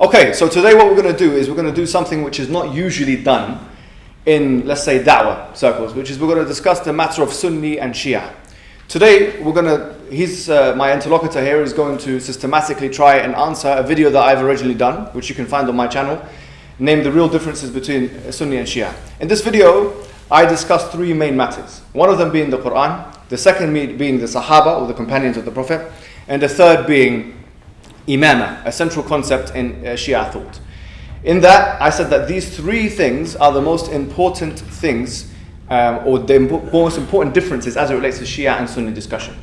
Okay, so today what we're going to do is we're going to do something which is not usually done in, let's say, da'wah circles, which is we're going to discuss the matter of Sunni and Shia. Today we're going to, he's, uh, my interlocutor here is going to systematically try and answer a video that I've originally done, which you can find on my channel, named The Real Differences Between Sunni and Shia. In this video, I discussed three main matters. One of them being the Quran, the second being the Sahaba or the companions of the Prophet, and the third being Imama, a central concept in uh, Shia thought. In that, I said that these three things are the most important things um, or the most important differences as it relates to Shia and Sunni discussion.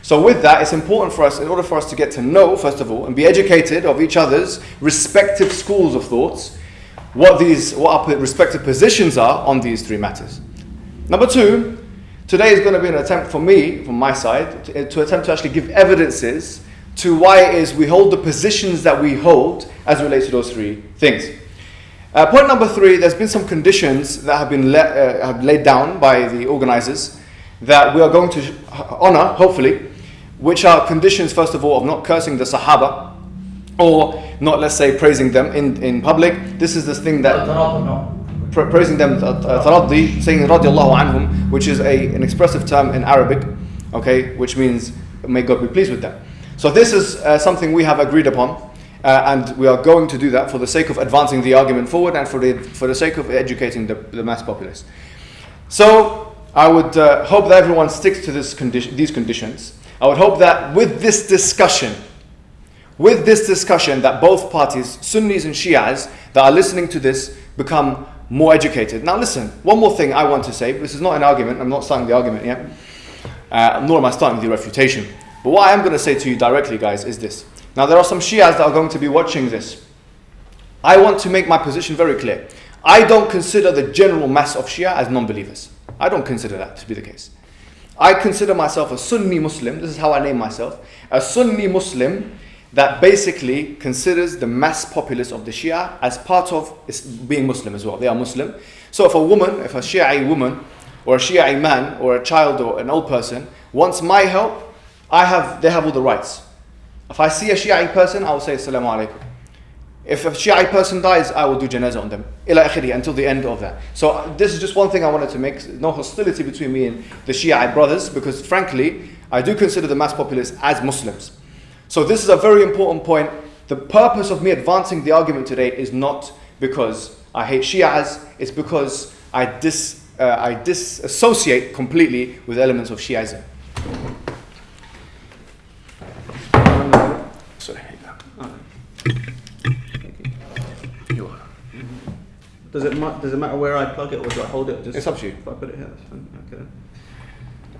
So with that, it's important for us, in order for us to get to know, first of all, and be educated of each other's respective schools of thoughts, what these, what our respective positions are on these three matters. Number two, today is going to be an attempt for me, from my side, to, to attempt to actually give evidences to why it is we hold the positions that we hold as relates to those three things. Uh, point number three, there's been some conditions that have been let, uh, have laid down by the organizers that we are going to honor, hopefully, which are conditions, first of all, of not cursing the Sahaba or not, let's say, praising them in, in public. This is this thing that pra praising them, uh, taraddi, saying radiallahu anhum, which is a, an expressive term in Arabic, okay, which means may God be pleased with them. So this is uh, something we have agreed upon. Uh, and we are going to do that for the sake of advancing the argument forward and for the, for the sake of educating the, the mass populace. So I would uh, hope that everyone sticks to this condition, these conditions. I would hope that with this discussion, with this discussion that both parties, Sunnis and Shias, that are listening to this become more educated. Now listen, one more thing I want to say. This is not an argument. I'm not starting the argument yet. Uh, nor am I starting the refutation. But what I am going to say to you directly, guys, is this. Now, there are some Shias that are going to be watching this. I want to make my position very clear. I don't consider the general mass of Shia as non believers. I don't consider that to be the case. I consider myself a Sunni Muslim, this is how I name myself, a Sunni Muslim that basically considers the mass populace of the Shia as part of being Muslim as well. They are Muslim. So if a woman, if a Shia woman, or a Shia man, or a child, or an old person wants my help, I have, they have all the rights. If I see a Shiite person, I will say Assalamu alaikum. If a Shiite person dies, I will do janazah on them. Ila akhiri, until the end of that. So this is just one thing I wanted to make. No hostility between me and the Shiite brothers, because frankly, I do consider the mass populace as Muslims. So this is a very important point. The purpose of me advancing the argument today is not because I hate Shias, it's because I, dis, uh, I disassociate completely with elements of Shiism. Does it does it matter where I plug it or do I hold it? Just it's up to you. If I put it here, that's fine. Okay.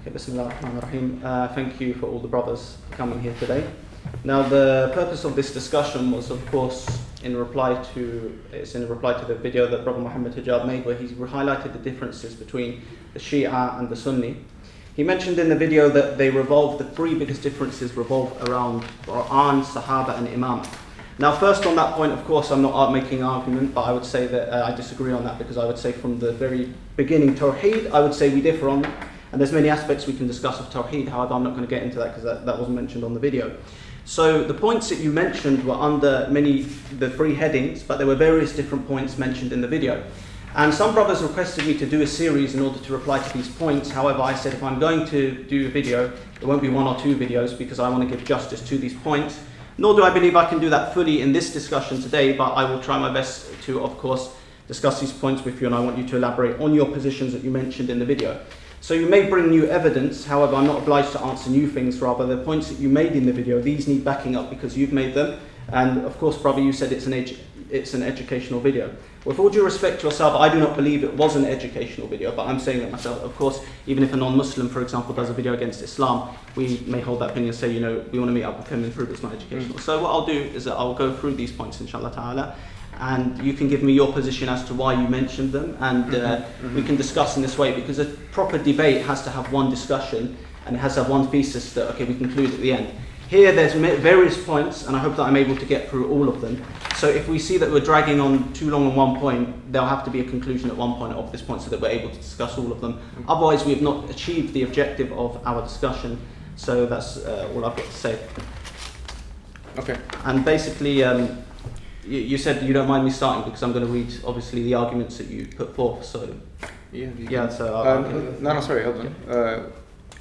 Okay. Bismillah ar-Rahman uh, Thank you for all the brothers coming here today. Now, the purpose of this discussion was, of course, in reply to it's in reply to the video that Brother Muhammad Hijab made, where he highlighted the differences between the Shia and the Sunni. He mentioned in the video that they revolve the three biggest differences revolve around Quran, Sahaba, and Imam. Now, first on that point, of course, I'm not making an argument, but I would say that uh, I disagree on that because I would say from the very beginning, Tawheed, I would say we differ on And there's many aspects we can discuss of Tawheed, however, I'm not going to get into that because that, that wasn't mentioned on the video. So the points that you mentioned were under many, the three headings, but there were various different points mentioned in the video. And some brothers requested me to do a series in order to reply to these points. However, I said if I'm going to do a video, it won't be one or two videos because I want to give justice to these points. Nor do I believe I can do that fully in this discussion today, but I will try my best to, of course, discuss these points with you and I want you to elaborate on your positions that you mentioned in the video. So you may bring new evidence, however, I'm not obliged to answer new things, rather the points that you made in the video, these need backing up because you've made them. And of course, brother, you said it's an, it's an educational video. With all due respect to yourself, I do not believe it was an educational video, but I'm saying that myself. Of course, even if a non-Muslim, for example, does a video against Islam, we may hold that opinion and say, you know, we want to meet up with him and prove it's not educational. Mm. So what I'll do is that I'll go through these points, inshallah ta'ala, and you can give me your position as to why you mentioned them, and uh, mm-hmm. Mm-hmm. we can discuss in this way, because a proper debate has to have one discussion, and it has to have one thesis that, okay, we conclude at the end. Here there's various points, and I hope that I'm able to get through all of them. So if we see that we're dragging on too long on one point, there'll have to be a conclusion at one point of this point so that we're able to discuss all of them. Otherwise, we have not achieved the objective of our discussion. So that's uh, all I've got to say. Okay. And basically, um, you, you said you don't mind me starting because I'm going to read obviously the arguments that you put forth. So Yeah, yeah, so I'll- Um, no, no, sorry, hold on. Uh,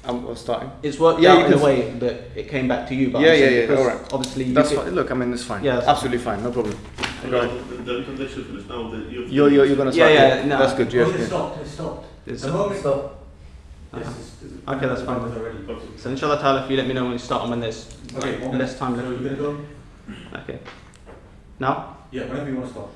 I'm, I'm starting. it's worked Yeah, out in a way that it came back to you. But I'm Yeah, yeah, yeah, alright. Obviously, you That's fine. Look, I mean, it's fine. Yeah, that's absolutely fine. No problem. Go ahead. The, the conviction now. The, you've You're, you're, you're gonna Yeah, start. yeah, yeah, no. That's good. Yeah. it yeah. stopped, it stopped. It's- The moment stop. Uh-huh. This is- this is- Okay, that's fine. Already. So inshallah ta'ala, if you let me know when you start and when there's Okay, one less time left. we're gonna go? Okay. Now. Yeah, whenever you want to start.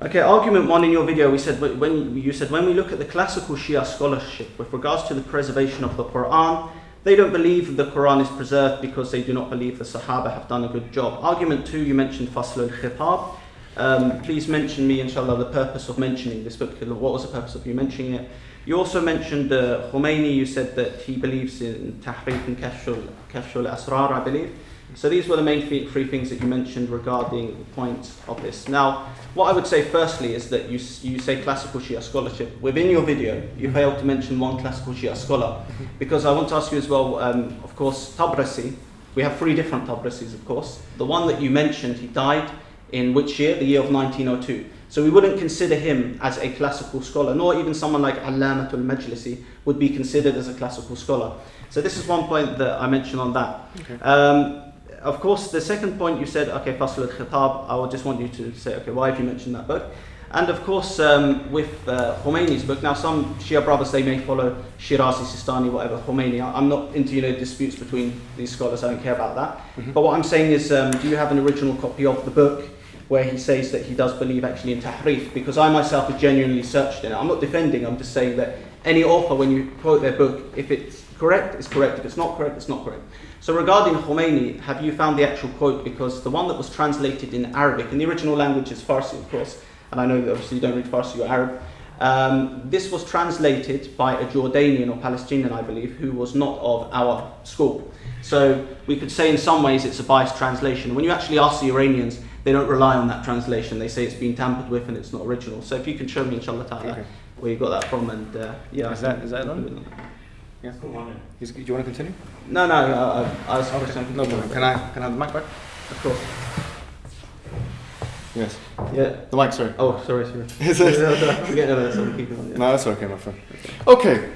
Okay, argument one in your video, we said when you said when we look at the classical Shia scholarship with regards to the preservation of the Quran, they don't believe the Quran is preserved because they do not believe the Sahaba have done a good job. Argument two, you mentioned Fasl al Khitab. Um, please mention me, inshallah, the purpose of mentioning this book. What was the purpose of you mentioning it? You also mentioned uh, Khomeini. You said that he believes in Tahrif and Kashful Kashful Asrar, I believe. So these were the main three, things that you mentioned regarding the points of this. Now, what I would say firstly is that you, you say classical Shia scholarship. Within your video, you failed to mention one classical Shia scholar. Because I want to ask you as well, um, of course, Tabrasi, we have three different Tabrasis, of course. The one that you mentioned, he died in which year? The year of 1902. So we wouldn't consider him as a classical scholar, nor even someone like Allamatul Majlisi would be considered as a classical scholar. So this is one point that I mentioned on that. Um, of course, the second point you said, okay, Fasl al-Khitab, I would just want you to say, okay, why have you mentioned that book? And of course, um, with uh, Khomeini's book, now some Shia brothers, they may follow Shirazi, Sistani, whatever, Khomeini. I- I'm not into, you know, disputes between these scholars, I don't care about that. But what I'm saying is, um, do you have an original copy of the book where he says that he does believe actually in Tahrif? Because I myself have genuinely searched in it. I'm not defending, I'm just saying that any author, when you quote their book, if it's correct, it's correct. If it's not correct, it's not correct. So regarding Khomeini, have you found the actual quote? Because the one that was translated in Arabic, and the original language is Farsi, of course, and I know that obviously you don't read Farsi or Arab. Um, this was translated by a Jordanian or Palestinian, I believe, who was not of our school. So we could say in some ways it's a biased translation. When you actually ask the Iranians, they don't rely on that translation. They say it's been tampered with and it's not original. So if you can show me, inshallah ta'ala, Okay. where you got that from, and uh, yeah. Is that- is that on? Yes, come on. Is- Do you want to continue? No, no, I, I, I was question. No problem. Can I can I have the mic back? Of course. Yes. Yeah. The mic, sorry. Oh, sorry, sorry. Is it- Forget about that, keep it. Yeah. No, that's okay, my friend. Okay,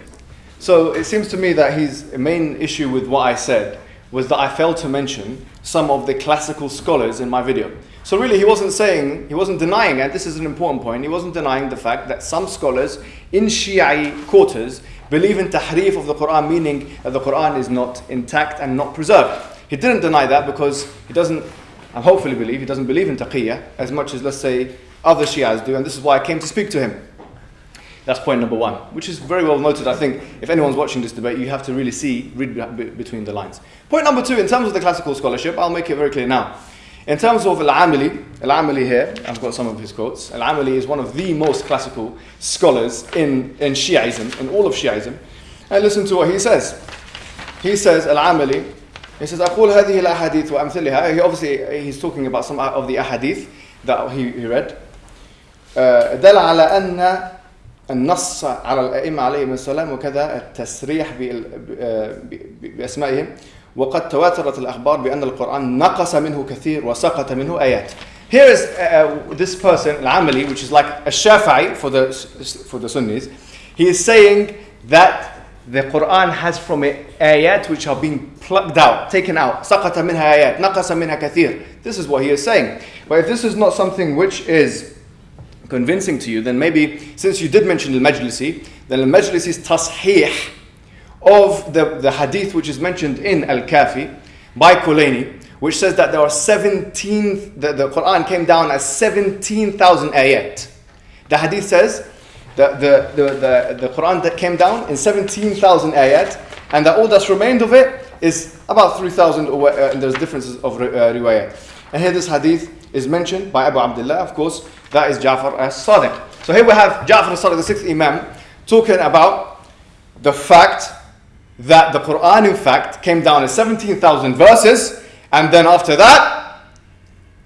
so it seems to me that his main issue with what I said was that I failed to mention some of the classical scholars in my video. So really, he wasn't saying, he wasn't denying, and this is an important point, he wasn't denying the fact that some scholars in Shi'i quarters believe in tahrif of the Quran, meaning that the Quran is not intact and not preserved. He didn't deny that because he doesn't, I hopefully believe, he doesn't believe in taqiyya as much as, let's say, other Shias do, and this is why I came to speak to him. That's point number one, which is very well noted. I think if anyone's watching this debate, you have to really see, read be- be- between the lines. Point number two, in terms of the classical scholarship, I'll make it very clear now. In terms of Al-Amili, Al-Amili here, I've got some of his quotes. Al-Amili is one of the most classical scholars in, in Shiaism, in all of Shiaism. And listen to what he says. He says, Al-Amili, he says, أقول هذه الأحاديث وأمثلها. He obviously, he's talking about some of the ahadith that he, he read. آه، دل على أن النص على الأئمة عليهم السلام وكذا التصريح بال- آه، ب- بأسمائهم وقد تواترت الأخبار بأن القرآن نقص منه كثير وسقط منه آيات. Here is uh, this person, Al-Amali, which is like a Shafi'i for the, for the Sunnis. He is saying that the Quran has from it ayat which are being plucked out, taken out. سقط منها آيات, نقص منها كثير. This is what he is saying. But if this is not something which is convincing to you, then maybe since you did mention al-Majlisi, then al-Majlisi's tashih of the, the hadith which is mentioned in Al-Kafi by Kulaini, which says that there are 17, the, the Quran came down as 17,000 ayat. The hadith says that the, the, the, the Quran that came down in 17,000 ayat, and that all that's remained of it is about 3,000, uh, and there's differences of uh, riwayat. And here this hadith is mentioned by Abu Abdullah, of course, that is Ja'far as-Sadiq. So here we have Ja'far as-Sadiq, the sixth Imam, talking about the fact that the Quran, in fact, came down as 17,000 verses, and then after that,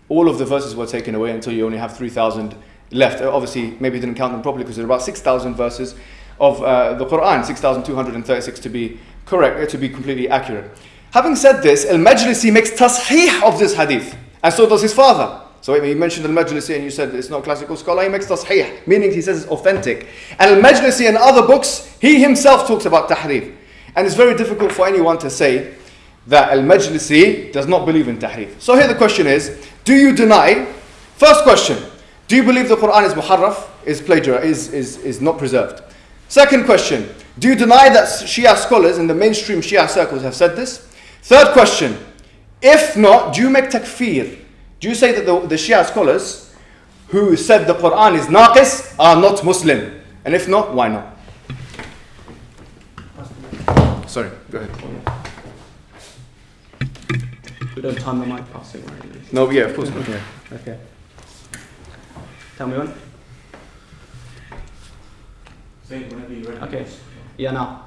all of the verses were taken away until you only have 3,000 left. Uh, Obviously, maybe he didn't count them properly because there are about 6,000 verses of uh, the Quran, 6,236 to be correct, uh, to be completely accurate. Having said this, Al Majlisi makes tasheeh of this hadith, and so does his father. So he mentioned al-Majlisi and you said it's not classical scholar, he makes tasheeh, meaning he says it's authentic. And al-Majlisi and other books, he himself talks about tahrif. And it's very difficult for anyone to say that al-Majlisi does not believe in tahrif. So here the question is, do you deny, first question, do you believe the Quran is muharraf, is plagiar, is, is, is not preserved? Second question, do you deny that Shia scholars in the mainstream Shia circles have said this? Third question, if not, do you make takfir? Do you say that the, the Shia scholars who said the Quran is naqis are not Muslim? And if not, why not? Sorry, go ahead. We don't time the mic passing, right? No, yeah, of course not. Yeah. Okay. Tell me when. Say whenever you're ready. Okay. Yeah, now.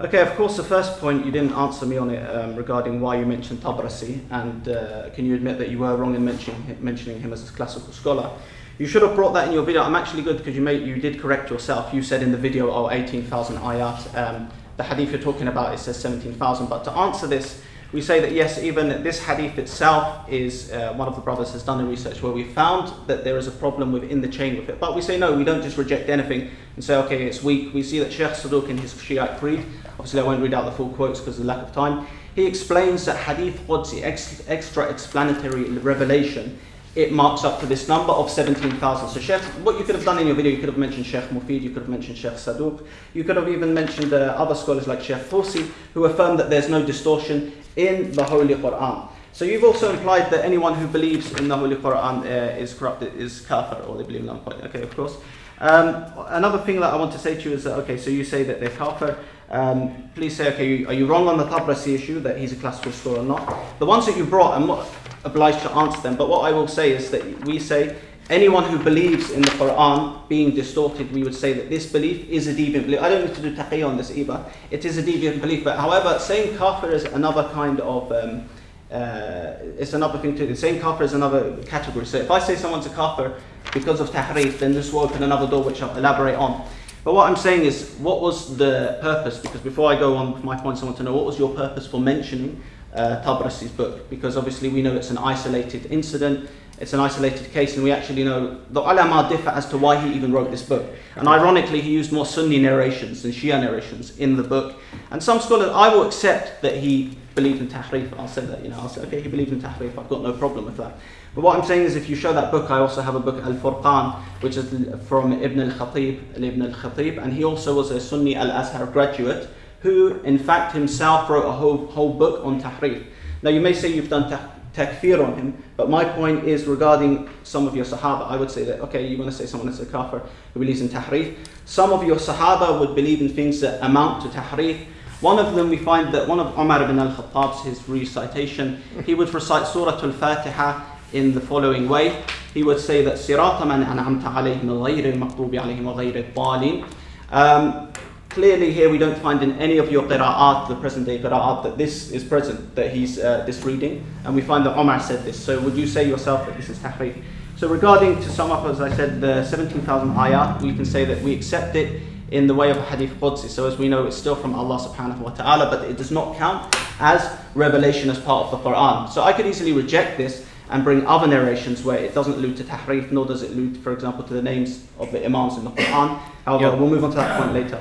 Okay, of course, the first point you didn't answer me on it um, regarding why you mentioned Tabrasi, and uh, can you admit that you were wrong in mentioning mentioning him as a classical scholar? You should have brought that in your video. I'm actually good because you made you did correct yourself. You said in the video, oh, 18,000 ayat. Um, the hadith you're talking about it says 17,000. But to answer this, we say that yes, even this hadith itself is uh, one of the brothers has done a research where we found that there is a problem within the chain with it. But we say no, we don't just reject anything and say okay, it's weak. We see that Sheikh Saduq in his Shiite Creed, obviously I won't read out the full quotes because of the lack of time. He explains that hadith Qudsi, ex- extra explanatory revelation, it marks up to this number of 17,000. So Sheikh, what you could have done in your video, you could have mentioned Sheikh Mufid, you could have mentioned Sheikh Saduq, you could have even mentioned uh, other scholars like Sheikh Fawsi, who affirm that there's no distortion in the Holy Quran. So you've also implied that anyone who believes in the Holy Quran uh, is corrupted, is kafir, or they believe in Allah. Okay, of course. Um, another thing that I want to say to you is that, okay, so you say that they're kafir. Um, please say, okay, are you wrong on the Tabrasi issue, that he's a classical scholar or not? The ones that you brought, I'm not obliged to answer them, but what I will say is that we say anyone who believes in the Quran being distorted, we would say that this belief is a deviant belief. I don't need to do taqiyya on this either. It is a deviant belief. But however, saying kafir is another kind of, um, uh, it's another thing too. Saying kafir is another category. So if I say someone's a kafir because of tahrif, then this will open another door which I'll elaborate on. But what I'm saying is, what was the purpose? Because before I go on with my points, I want to know what was your purpose for mentioning uh, Tabrasi's book? Because obviously we know it's an isolated incident it's an isolated case, and we actually know the ulama differ as to why he even wrote this book. And ironically, he used more Sunni narrations than Shia narrations in the book. And some scholars, I will accept that he believed in tahrif. I'll say that, you know, I'll say, okay, he believed in tahrif. I've got no problem with that. But what I'm saying is, if you show that book, I also have a book, Al Furqan, which is from Ibn al Khatib, Ibn al Khatib, and he also was a Sunni Al Azhar graduate who, in fact, himself wrote a whole, whole book on tahrif. Now, you may say you've done tahrif takfir on him. But my point is regarding some of your Sahaba, I would say that, okay, you want to say someone is a kafir who believes in tahrif. Some of your Sahaba would believe in things that amount to tahrif. One of them, we find that one of Umar ibn al-Khattab's, his recitation, he would recite Surah Al-Fatiha in the following way. He would say that صراط من أنعمت عليهم غير المغضوب عليهم وغير الضالين. Um, Clearly here we don't find in any of your qira'at, the present day qira'at, that this is present, that he's uh, this reading, and we find that Omar said this. So would you say yourself that this is tahrif? So regarding, to sum up, as I said, the 17,000 ayat, we can say that we accept it in the way of hadith Qudsi. So as we know, it's still from Allah subhanahu wa ta'ala, but it does not count as revelation as part of the Quran. So I could easily reject this and bring other narrations where it doesn't allude to tahrif, nor does it allude, for example, to the names of the imams in the Quran. However, Yep. we'll move on to that point later.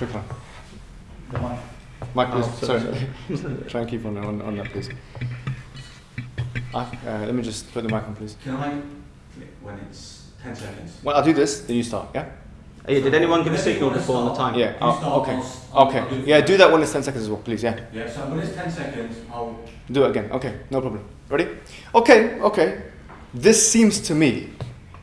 Shukran. The mic. Mike, please. Oh, sorry, sorry. Try and keep on, on, on that, please. Ah, uh, let me just put the mic on, please. Can I when it's 10 seconds? Well, I'll do this, then you start, yeah? Oh, yeah, did anyone give a signal before on the time? Yeah, oh, okay. I'll s- I'll Okay, do- yeah, do that when it's 10 seconds as well, please, yeah. Yeah, so when it's 10 seconds, I'll. Do it again, okay, no problem. Ready? Okay, okay. This seems to me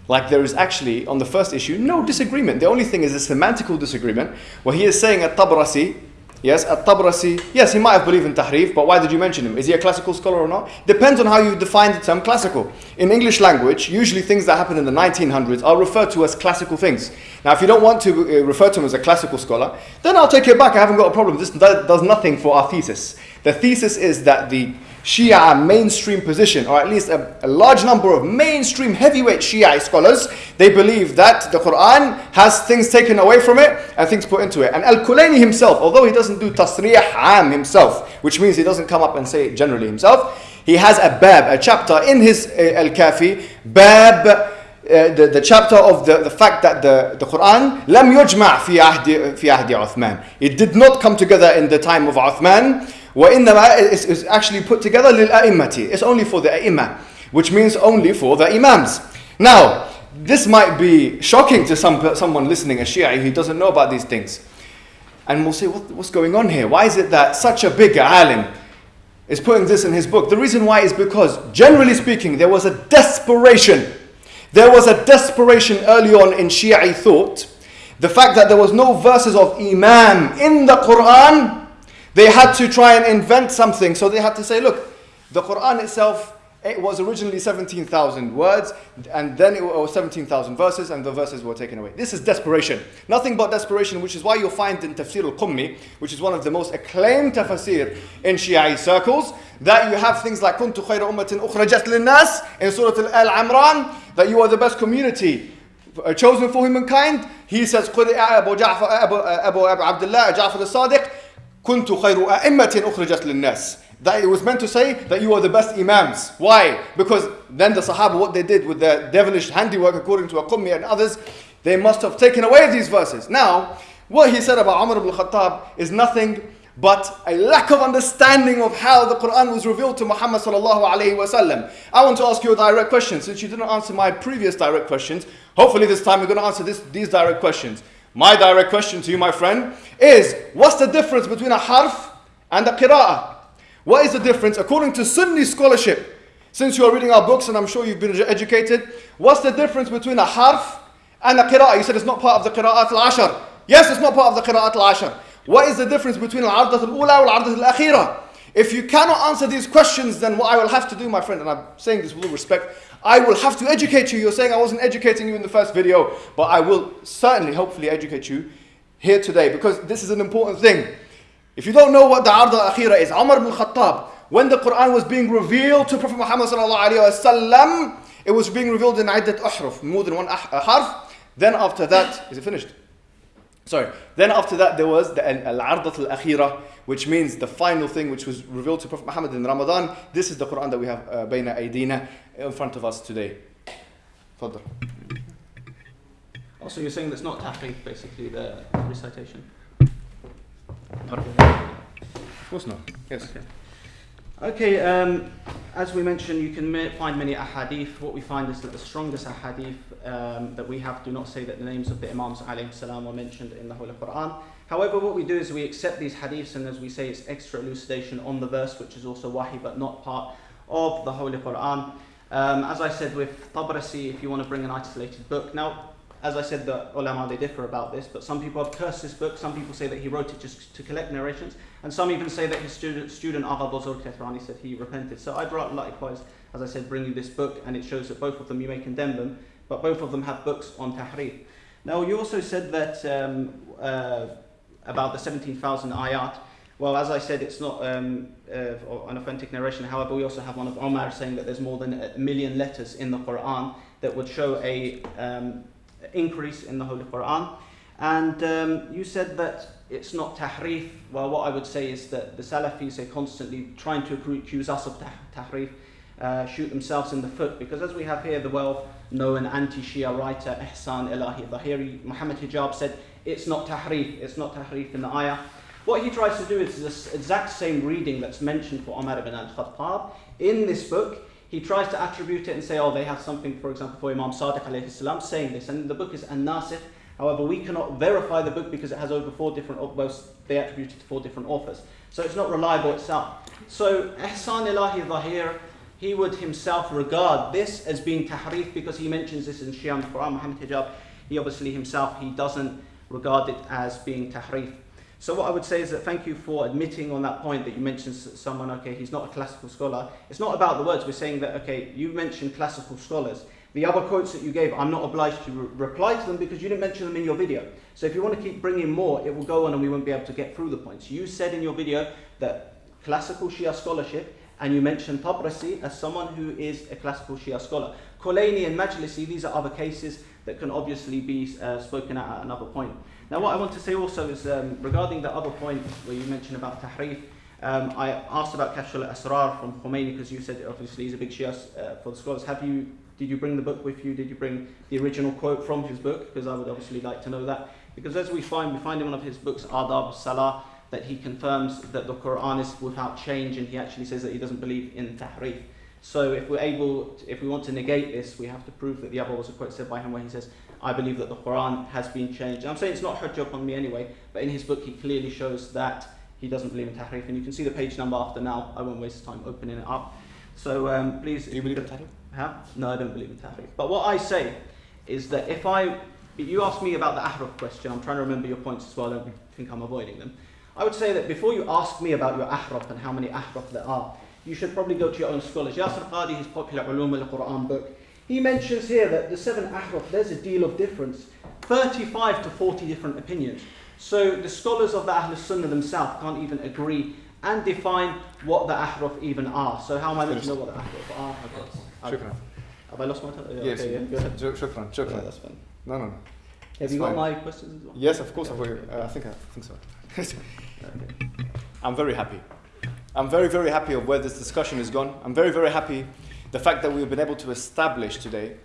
like there is actually, on the first issue, no disagreement. The only thing is a semantical disagreement where he is saying at Tabrasi, yes, at Tabrasi, yes, he might have believed in Tahrif, but why did you mention him? Is he a classical scholar or not? Depends on how you define the term classical. In English language, usually things that happened in the 1900s are referred to as classical things. Now, if you don't want to uh, refer to him as a classical scholar, then I'll take it back. I haven't got a problem. This does nothing for our thesis. The thesis is that the Shia mainstream position, or at least a, a, large number of mainstream heavyweight Shia scholars, they believe that the Quran has things taken away from it and things put into it. And Al Kulayni himself, although he doesn't do tasriyah am himself, which means he doesn't come up and say it generally himself, he has a bab, a chapter in his uh, Al Kafi, bab. Uh, the, the chapter of the, the fact that the, the Quran لم يجمع في عهد في عهد عثمان. It did not come together in the time of Uthman. وإنما is, is actually put together للأئمة. It's only for the أئمة, which means only for the imams. Now, this might be shocking to some someone listening, a Shia who doesn't know about these things. And will say, what, what's going on here? Why is it that such a big alim is putting this in his book? The reason why is because, generally speaking, there was a desperation there was a desperation early on in Shia thought. The fact that there was no verses of Imam in the Quran, they had to try and invent something. So they had to say, look, the Quran itself it was originally 17,000 words, and then it was 17,000 verses, and the verses were taken away. This is desperation. Nothing but desperation, which is why you'll find in Tafsir al-Qummi, which is one of the most acclaimed tafsir in Shia circles, that you have things like كُنْتُ خَيْرَ أُمَّةٍ أُخْرَجَتْ لِلنَّاسِ in Surah Al-Amran, that you are the best community uh, chosen for humankind. He says, قُلْ أَبُو, جعفر, أبو, أبو, أبو عبد الله جعفر الصادق كُنْتُ خَيْرُ أَئِمَّةٍ أُخْرَجَتْ لِلنَّاسِ that it was meant to say that you are the best imams. Why? Because then the Sahaba, what they did with their devilish handiwork, according to Aqummi and others, they must have taken away these verses. Now, what he said about Umar ibn Khattab is nothing but a lack of understanding of how the Quran was revealed to Muhammad sallallahu alaihi wasallam. I want to ask you a direct question. Since you didn't answer my previous direct questions, hopefully this time you're going to answer this, these direct questions. My direct question to you, my friend, is what's the difference between a harf and a qira'ah? What is the difference? According to Sunni scholarship, since you are reading our books and I'm sure you've been educated, what's the difference between a harf and a qira'ah? You said it's not part of the qira'at al-ashar. Yes, it's not part of the qira'at al-ashar. What is the difference between al-ardat al-ula and al-ardat al-akhira? If you cannot answer these questions, then what I will have to do, my friend, and I'm saying this with all respect, I will have to educate you. You're saying I wasn't educating you in the first video, but I will certainly, hopefully, educate you here today because this is an important thing. If you don't know what the Ard al-Akhira is, Umar ibn Khattab, when the Quran was being revealed to Prophet Muhammad sallallahu it was being revealed in Iddat Uhruf, more than one ah, harf. Then after that, is it finished? Sorry. Then after that, there was the Al-Ardat al-Akhira, which means the final thing which was revealed to Prophet Muhammad in Ramadan. This is the Quran that we have uh, Bayna Aydina in front of us today. Fadr. Also, you're saying that's not tapping, basically, the recitation? Of course not. Yes. Okay. Okay, um, as we mentioned, you can find many ahadith. What we find is that the strongest ahadith um, that we have do not say that the names of the Imams salam are mentioned in the Holy Quran. However, what we do is we accept these hadiths and as we say, it's extra elucidation on the verse, which is also wahi, but not part of the Holy Quran. Um, as I said with Tabrasi, if you want to bring an isolated book. Now, as I said, the ulama they differ about this, but some people have cursed this book. Some people say that he wrote it just to collect narrations, and some even say that his student, student Agha Bozorg Tehrani said he repented. So I'd likewise, as I said, bring you this book, and it shows that both of them you may condemn them, but both of them have books on tahrif. Now you also said that um, uh, about the 17,000 ayat. Well, as I said, it's not um, uh, an authentic narration. However, we also have one of Omar saying that there's more than a million letters in the Quran that would show a um, increase in the Holy Quran. And um, you said that it's not tahrif. Well, what I would say is that the Salafis are constantly trying to accuse us of tahrif, uh, shoot themselves in the foot, because as we have here, the well known anti Shia writer Ihsan Ilahi Dhahiri, Muhammad Hijab, said it's not tahrif, it's not tahrif in the ayah. What he tries to do is the exact same reading that's mentioned for Umar ibn al Khattab in this book he tries to attribute it and say, oh, they have something, for example, for Imam Sadiq alayhi salam saying this. And the book is An-Nasikh. However, we cannot verify the book because it has over four different, well, they attribute it to four different authors. So it's not reliable itself. So Ihsan Ilahi Dhahir, he would himself regard this as being tahrif because he mentions this in Shia Quran, Muhammad Hijab. He obviously himself, he doesn't regard it as being tahrif. So what I would say is that thank you for admitting on that point that you mentioned someone, okay, he's not a classical scholar. It's not about the words. We're saying that, okay, you mentioned classical scholars. The other quotes that you gave, I'm not obliged to re reply to them because you didn't mention them in your video. So if you want to keep bringing more, it will go on and we won't be able to get through the points. You said in your video that classical Shia scholarship, and you mentioned Tabrasi as someone who is a classical Shia scholar. Khulaini and Majlisi, these are other cases that can obviously be uh, spoken at at another point. Now, what I want to say also is um, regarding the other point where you mentioned about Tahrif, um, I asked about Kashf al-Asrar from Khomeini because you said obviously he's a big Shia uh, for the scholars. Have you, did you bring the book with you? Did you bring the original quote from his book? Because I would obviously like to know that. Because as we find, we find in one of his books, Adab Salah, that he confirms that the Quran is without change and he actually says that he doesn't believe in Tahrif. So if we're able, to, if we want to negate this, we have to prove that the other was a quote said by him where he says, I believe that the Quran has been changed. And I'm saying it's not hujjah upon me anyway, but in his book he clearly shows that he doesn't believe in tahrif. And you can see the page number after now. I won't waste time opening it up. So um, please. Do you believe in tahrif? Huh? No, I don't believe in tahrif. But what I say is that if I, you ask me about the ahraf question, I'm trying to remember your points as well. I don't think I'm avoiding them. I would say that before you ask me about your ahraf and how many ahraf there are, you should probably go to your own scholars. Yasir Qadi, his popular Ulum al-Quran book, he mentions here that the seven ahraf, there's a deal of difference. 35 to 40 different opinions. So the scholars of the Ahl Sunnah themselves can't even agree and define what the ahraf even are. So how am I meant to know what the ahraf are? Okay. Shukran. Have I lost my time? Yes. Okay, yeah, go ahead. Shukran. Yeah, that's fine. No, no, no. Have It's you got my questions as well? Yes, of course. Okay. I've uh, I think I think so. Okay. I'm very happy. I'm very, very happy of where this discussion has gone. I'm very, very happy the fact that we've been able to establish today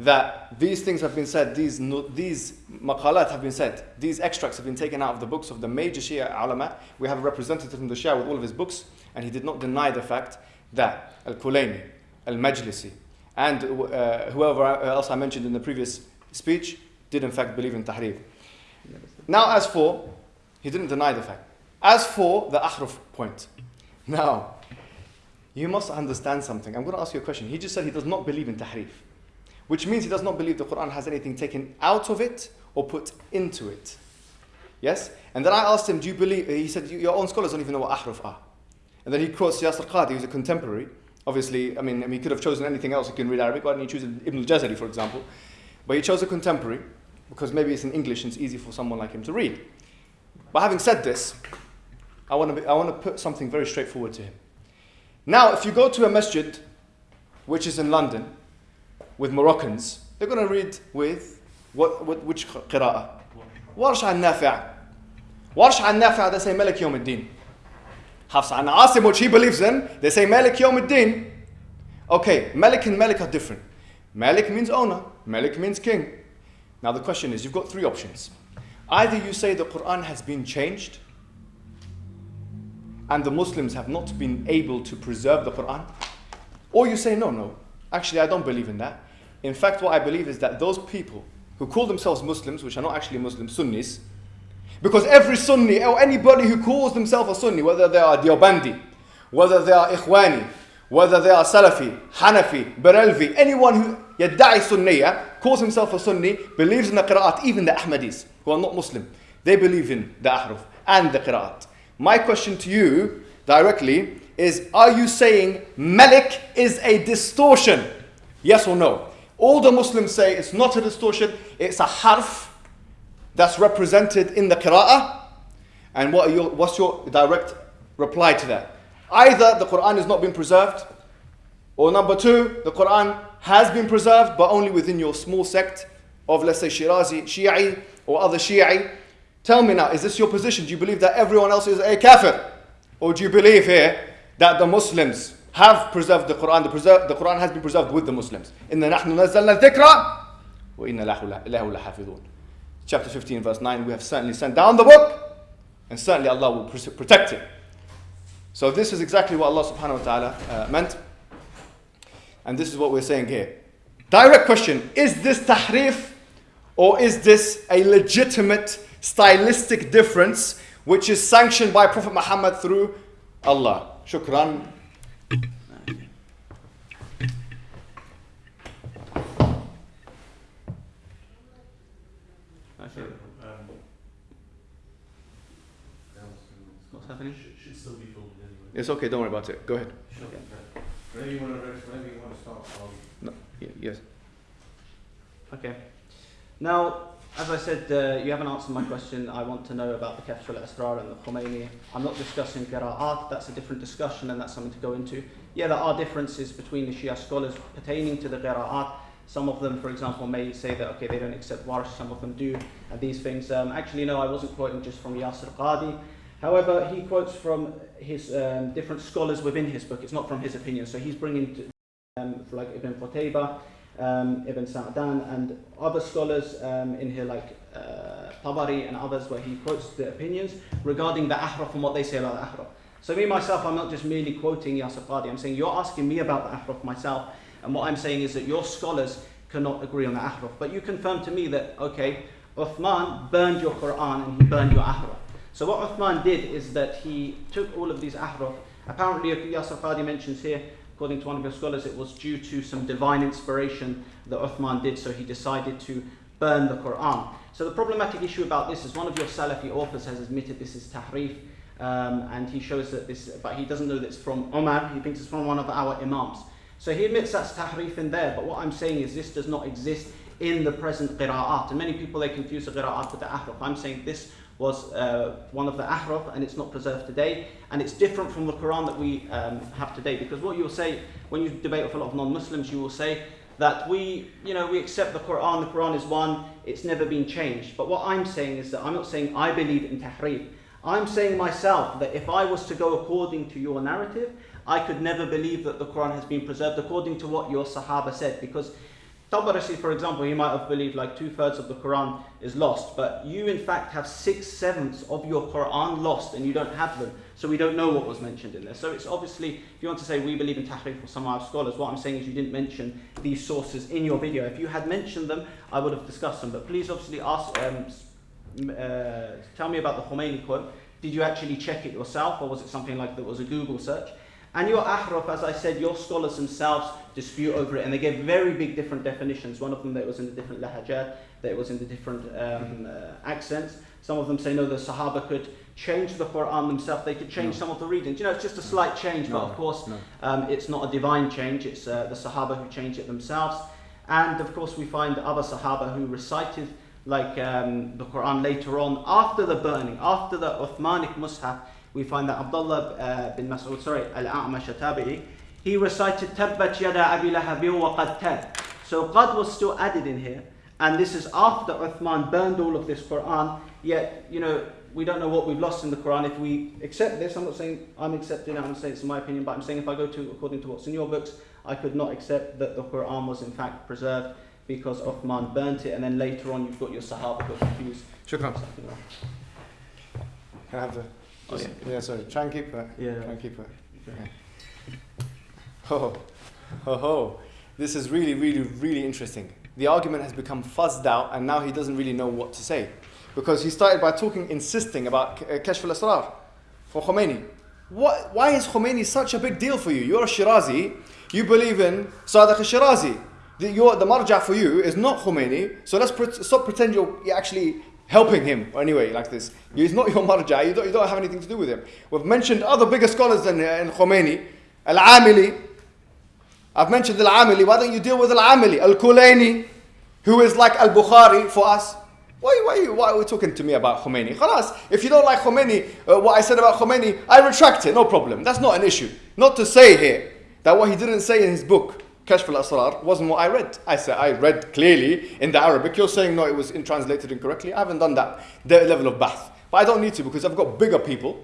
that these things have been said, these, no- these maqalat have been said, these extracts have been taken out of the books of the major Shia ulama. We have a representative from the Shia with all of his books, and he did not deny the fact that Al-Kulaini, Al-Majlisi, and uh, whoever else I mentioned in the previous speech did in fact believe in Tahrif. Now, as for, he didn't deny the fact. As for the ahruf point, now, you must understand something. I'm going to ask you a question. He just said he does not believe in tahrif, which means he does not believe the Quran has anything taken out of it or put into it. Yes? And then I asked him, Do you believe? He said, Your own scholars don't even know what ahruf are. And then he quotes Yasir Qadi, who's a contemporary. Obviously, I mean, I mean, he could have chosen anything else. He can read Arabic. Why didn't he choose Ibn al Jazari, for example? But he chose a contemporary because maybe it's in English and it's easy for someone like him to read. But having said this, I want to, I want to put something very straightforward to him. Now, if you go to a masjid, which is in London, with Moroccans, they're going to read with what, what which qira'ah? Warsh an Nafi'. Warsh an Nafi', they say Malik al-Din. Hafs an Asim, which he believes in, they say Malik Yawm. Okay, Malik and Malik are different. Malik means owner, Malik means king. Now the question is, you've got three options. Either you say the Quran has been changed, and the Muslims have not been able to preserve the Quran, or you say, no, no, actually, I don't believe in that. In fact, what I believe is that those people who call themselves Muslims, which are not actually Muslims, Sunnis, because every Sunni or anybody who calls themselves a Sunni, whether they are Deobandi, whether they are Ikhwani, whether they are Salafi, Hanafi, Barelvi, anyone who yadda'i Sunniya, calls himself a Sunni, believes in the Qira'at, even the Ahmadis, who are not Muslim, they believe in the Ahruf and the Qira'at. My question to you directly is Are you saying Malik is a distortion? Yes or no? All the Muslims say it's not a distortion, it's a harf that's represented in the qira'ah. And what are your, what's your direct reply to that? Either the Quran is not being preserved, or number two, the Quran has been preserved, but only within your small sect of, let's say, Shirazi, Shi'i, or other Shi'i. Tell me now, is this your position? Do you believe that everyone else is a kafir? Or do you believe here that the Muslims have preserved the Quran? The, preser- the Quran has been preserved with the Muslims. إِنَّا نَحْنُ نَزَّلْنَا الذِّكْرَ وَإِنَّا لَهُ لَهُ لَحَافِظُونَ Chapter 15, verse 9, we have certainly sent down the book, and certainly Allah will protect it. So this is exactly what Allah subhanahu wa ta'ala uh, meant. And this is what we're saying here. Direct question, is this tahrif or is this a legitimate stylistic difference which is sanctioned by Prophet Muhammad through Allah? Shukran. Okay. Um, What's happening? should, should still be filmed anyway. It's okay, don't worry about it. Go ahead. Okay. Whenever you want to, whenever you want to start, I'll Y- yes. Okay. Now, as I said, uh, you haven't answered my question. I want to know about the Kashf al-Asrar and the Khomeini. I'm not discussing qira'at, that's a different discussion and that's something to go into. Yeah, there are differences between the Shia scholars pertaining to the qira'at. Some of them, for example, may say that, okay, they don't accept Warsh, some of them do, and these things. Um, actually, no, I wasn't quoting just from Yasir Qadi. However, he quotes from his um, different scholars within his book. It's not from his opinion. So he's bringing, um, like Ibn Qutayba, um, Ibn Sa'dan, and other scholars um, in here, like uh, Tabari and others, where he quotes the opinions regarding the ahraf and what they say about the ahraf. So me myself, I'm not just merely quoting Yasir Qadi. I'm saying you're asking me about the ahraf myself, and what I'm saying is that your scholars cannot agree on the ahraf. But you confirm to me that okay, Uthman burned your Quran and he burned your ahraf. So what Uthman did is that he took all of these ahraf. Apparently, Yasir Qadi mentions here According to one of your scholars, it was due to some divine inspiration that Uthman did, so he decided to burn the Quran. So the problematic issue about this is one of your Salafi authors has admitted this is tahrif, um, and he shows that this, but he doesn't know that it's from Umar, he thinks it's from one of our Imams. So he admits that's tahrif in there, but what I'm saying is this does not exist in the present qira'at. And many people, they confuse the qira'at with the ahraf. I'm saying this was uh, one of the ahraf and it's not preserved today. And it's different from the Quran that we um, have today. Because what you'll say, when you debate with a lot of non-Muslims, you will say that we, you know, we accept the Quran, the Quran is one, it's never been changed. But what I'm saying is that I'm not saying I believe in tahrif. I'm saying myself that if I was to go according to your narrative, I could never believe that the Quran has been preserved according to what your Sahaba said. Because Tabarasi, for example, you might have believed like two thirds of the Quran is lost, but you in fact have six sevenths of your Quran lost and you don't have them, so we don't know what was mentioned in there. So it's obviously, if you want to say we believe in Tahrif or some of our scholars, what I'm saying is you didn't mention these sources in your video. If you had mentioned them, I would have discussed them, but please obviously ask, um, uh, tell me about the Khomeini quote. Did you actually check it yourself or was it something like that was a Google search? And your ahraf, as I said, your scholars themselves dispute over it, and they give very big different definitions. One of them that it was in the different lahajat, that it was in the different um, uh, accents. Some of them say no, the Sahaba could change the Quran themselves. They could change no. some of the readings. You know, it's just a slight change, no. but of course, no. um, it's not a divine change. It's uh, the Sahaba who changed it themselves. And of course, we find other Sahaba who recited like um, the Quran later on after the burning, after the Uthmanic Mus'haf we find that Abdullah uh, bin Mas'ud, sorry, Al-A'mash Tabi'i, he recited Tabbat yada abi lahabin wa qad tab. So qad was still added in here, and this is after Uthman burned all of this Quran, yet, you know, we don't know what we've lost in the Quran. If we accept this, I'm not saying I'm accepting it, I'm saying it's my opinion, but I'm saying if I go to according to what's in your books, I could not accept that the Quran was in fact preserved because Uthman burnt it, and then later on you've got your Sahaba got confused. Shukran. Can I have the Oh, yeah. yeah, sorry. Try and keep it. Yeah. Try and keep it. Okay. Oh, oh, oh. This is really, really, really interesting. The argument has become fuzzed out, and now he doesn't really know what to say. Because he started by talking, insisting about uh, Kashf al Asrar for Khomeini. What, why is Khomeini such a big deal for you? You're a Shirazi, you believe in Sadiq al Shirazi. The, your, the marja for you is not Khomeini, so let's pre- stop pretend you're actually helping him anyway, like this. He's not your marja, you don't, you don't have anything to do with him. We've mentioned other bigger scholars than uh, in Khomeini. Al-Amili. I've mentioned Al-Amili. Why don't you deal with Al-Amili? Al-Kulaini, who is like Al-Bukhari for us. Why, why, why are we talking to me about Khomeini? Khalas, if you don't like Khomeini, uh, what I said about Khomeini, I retract it, no problem. That's not an issue. Not to say here that what he didn't say in his book Kashf al-Asrar wasn't what I read. I said I read clearly in the Arabic. You're saying no, it was in translated incorrectly. I haven't done that the level of bath, but I don't need to because I've got bigger people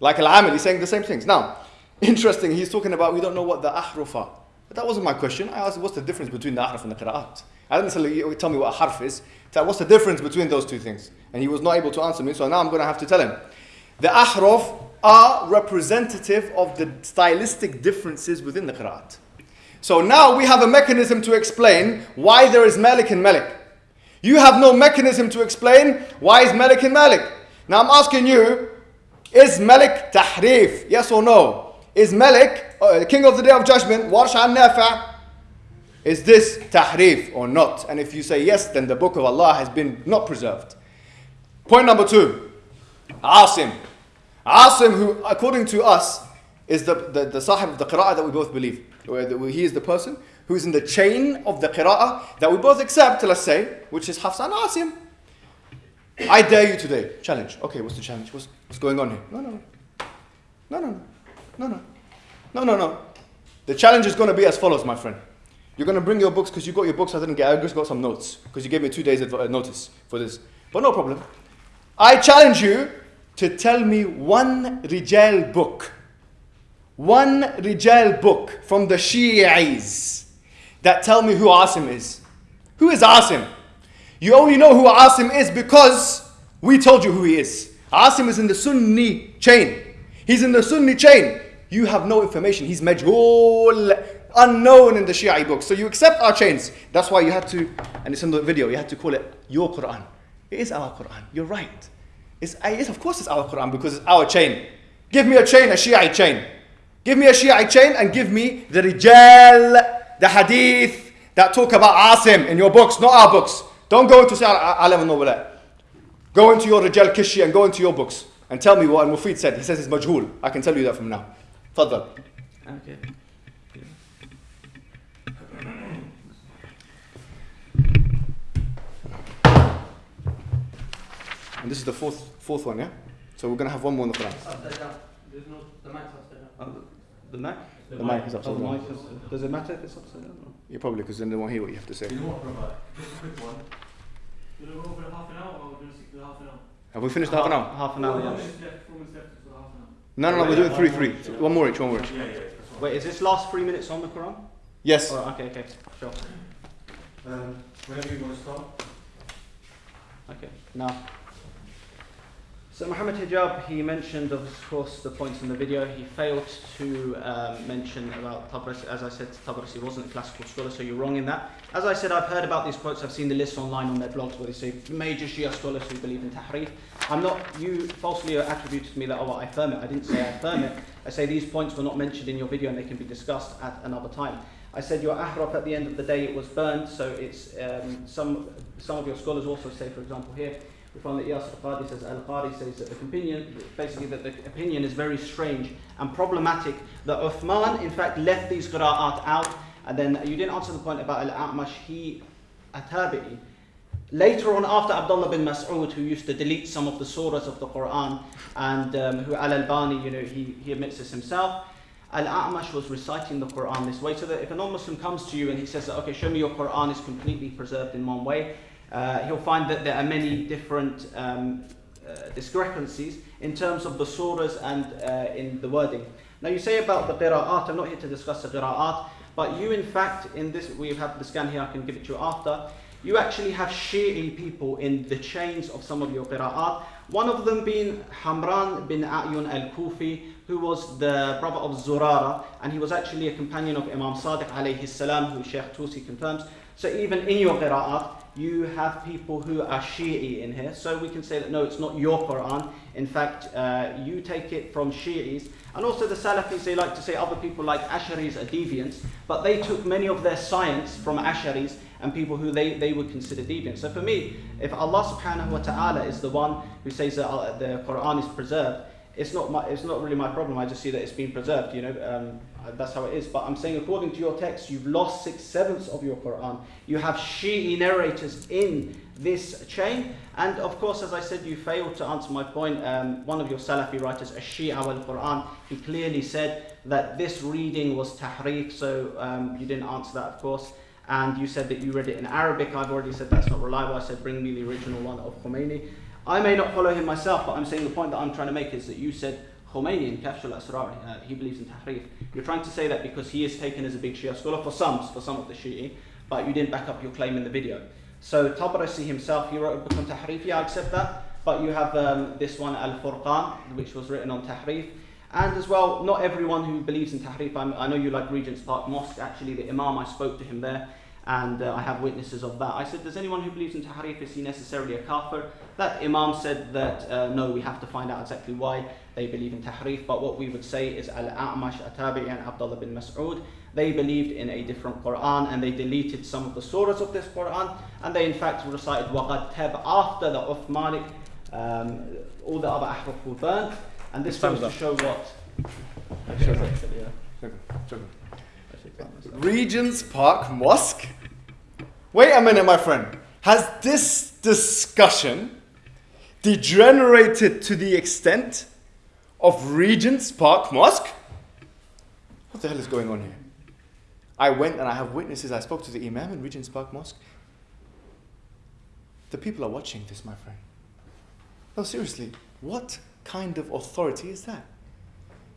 like Al-Amili saying the same things. Now, interesting. He's talking about we don't know what the ahruf are. But that wasn't my question. I asked what's the difference between the ahruf and the qira'at. I didn't tell, tell me what a harf is. Tell what's the difference between those two things. And he was not able to answer me, so now I'm going to have to tell him. The ahruf are representative of the stylistic differences within the qira'at. So now we have a mechanism to explain why there is Malik and Malik. You have no mechanism to explain why is Malik and Malik. Now I'm asking you, is Malik tahrif? Yes or no? Is Malik, uh, king of the day of judgment, Warsh al Nafa? Is this tahrif or not? And if you say yes, then the book of Allah has been not preserved. Point number two, Asim. Asim, who according to us is the, the, the sahib of the qira'ah that we both believe. He is the person who is in the chain of the qira'ah that we both accept, let's say, which is Hafs an Asim. I dare you today. Challenge. Okay, what's the challenge? What's, what's going on here? No, no, no. No, no, no. No, no. No, no, no. The challenge is going to be as follows, my friend. You're going to bring your books because you got your books. I didn't get. I just got some notes because you gave me two days uh, notice for this. But no problem. I challenge you to tell me one Rijal book, one Rijal book from the Shi'is that tell me who Asim is. Who is Asim? You only know who Asim is because we told you who he is. Asim is in the Sunni chain. He's in the Sunni chain. You have no information. He's majhul, unknown in the Shia books. So you accept our chains. That's why you had to, and it's in the video, you had to call it your Quran. It is our Quran. You're right. It's, yes, of course it's our Quran because it's our chain. Give me a chain, a Shia chain. Give me a Shia chain and give me the Rijal, the Hadith that talk about Asim in your books, not our books. Don't go into say Alam al Nubala. Go into your Rijal Kishi and go into your books and tell me what Al Mufid said. He says it's majhul. I can tell you that from now. Fadl. Okay. And this is the fourth fourth one, yeah? So we're gonna have one more in the Quran. Upside down. There's no, the mic's upside down. Uh, the The mic is Oh, upside down. is, does it matter if it's upside down? Or? Yeah, probably because then they won't hear what you have to say. You know what, Rabbi? Just a quick one. We're going to go over half an hour or we're going to stick to half an hour? Have we finished the half an hour? Half an hour, Four yeah. minutes left, four minutes left, so half an hour. No, no, no. We're doing three, three. One more each. One more each. Yeah, yeah, that's. Wait, is this last three minutes on the Quran? Yes. Or, okay, okay, sure. Um, whenever you want to start. Okay, now. So Muhammad Hijab, he mentioned, of course, the points in the video. He failed to um, mention about Tabrasi. As I said, Tabrasi wasn't a classical scholar, so you're wrong in that. As I said, I've heard about these quotes. I've seen the list online on their blogs where they say major Shia scholars who believe in Tahrif. I'm not, you falsely attributed to me that, oh, I affirm it. I didn't say I affirm it. I say these points were not mentioned in your video and they can be discussed at another time. I said your ahraf at the end of the day it was burned, so it's um, some some of your scholars also say, for example, here we find that Yasir Qadi says Al Qadi says that the opinion basically that the opinion is very strange and problematic. That Uthman in fact left these qira'at out, and then you didn't answer the point about Al A'mash. He Atabi'i. Later on, after Abdullah bin Mas'ud, who used to delete some of the surahs of the Quran, and um, who Al Albani, you know, he, he admits this himself. Al A'mash was reciting the Quran this way, so that if a non Muslim comes to you and he says, Okay, show me your Quran is completely preserved in one way, uh, he'll find that there are many different um, uh, discrepancies in terms of the surahs and uh, in the wording. Now, you say about the qira'at, I'm not here to discuss the qira'at, but you, in fact, in this, we have the scan here, I can give it to you after. You actually have Shi'i people in the chains of some of your qira'at. One of them being Hamran bin A'yun al-Kufi, who was the brother of Zurara, and he was actually a companion of Imam Sadiq alayhi salam, who Sheikh Tusi confirms. So even in your qira'at, you have people who are Shi'i in here. So we can say that no, it's not your Quran. In fact, uh, you take it from Shi'is. And also the Salafis, they like to say other people like Asharis are deviants, but they took many of their science from Asharis and people who they, they would consider deviant. So for me, if Allah subhanahu wa ta'ala is the one who says that uh, the Quran is preserved, it's not my, it's not really my problem. I just see that it's been preserved. You know, um, that's how it is. But I'm saying, according to your text, you've lost six sevenths of your Quran. You have Shi'i narrators in this chain, and of course, as I said, you failed to answer my point. Um, one of your Salafi writers, Shia al Quran, he clearly said that this reading was tahrif. So um, you didn't answer that, of course. And you said that you read it in Arabic. I've already said that's not reliable. I said, bring me the original one of Khomeini. I may not follow him myself, but I'm saying the point that I'm trying to make is that you said Khomeini in Kashf al-Asrar, uh, he believes in Tahrif. You're trying to say that because he is taken as a big Shia scholar for some, for some of the Shi'i, but you didn't back up your claim in the video. So Tabrasi himself, he wrote a book on Tahrif, yeah, I accept that, but you have um, this one, Al-Furqan, which was written on Tahrif. And as well, not everyone who believes in Tahrif, I'm, i know you like Regent's Park Mosque, actually the Imam, I spoke to him there, and uh, I have witnesses of that. I said, does anyone who believes in Tahrif, is he necessarily a kafir? That Imam said that uh, no, we have to find out exactly why they believe in Tahrif, but what we would say is Al-A'mash, Atabi and Abdullah bin Mas'ud, they believed in a different Quran and they deleted some of the surahs of this Quran and they in fact recited Waqad Tab after the Uthmanic, um, all the other ahruf were burnt and this goes to show what... Okay, Regent's Park Mosque? Wait a minute, my friend. Has this discussion degenerated to the extent of Regent's Park Mosque? What the hell is going on here? I went and I have witnesses. I spoke to the Imam in Regent's Park Mosque. The people are watching this, my friend. No, seriously, what kind of authority is that?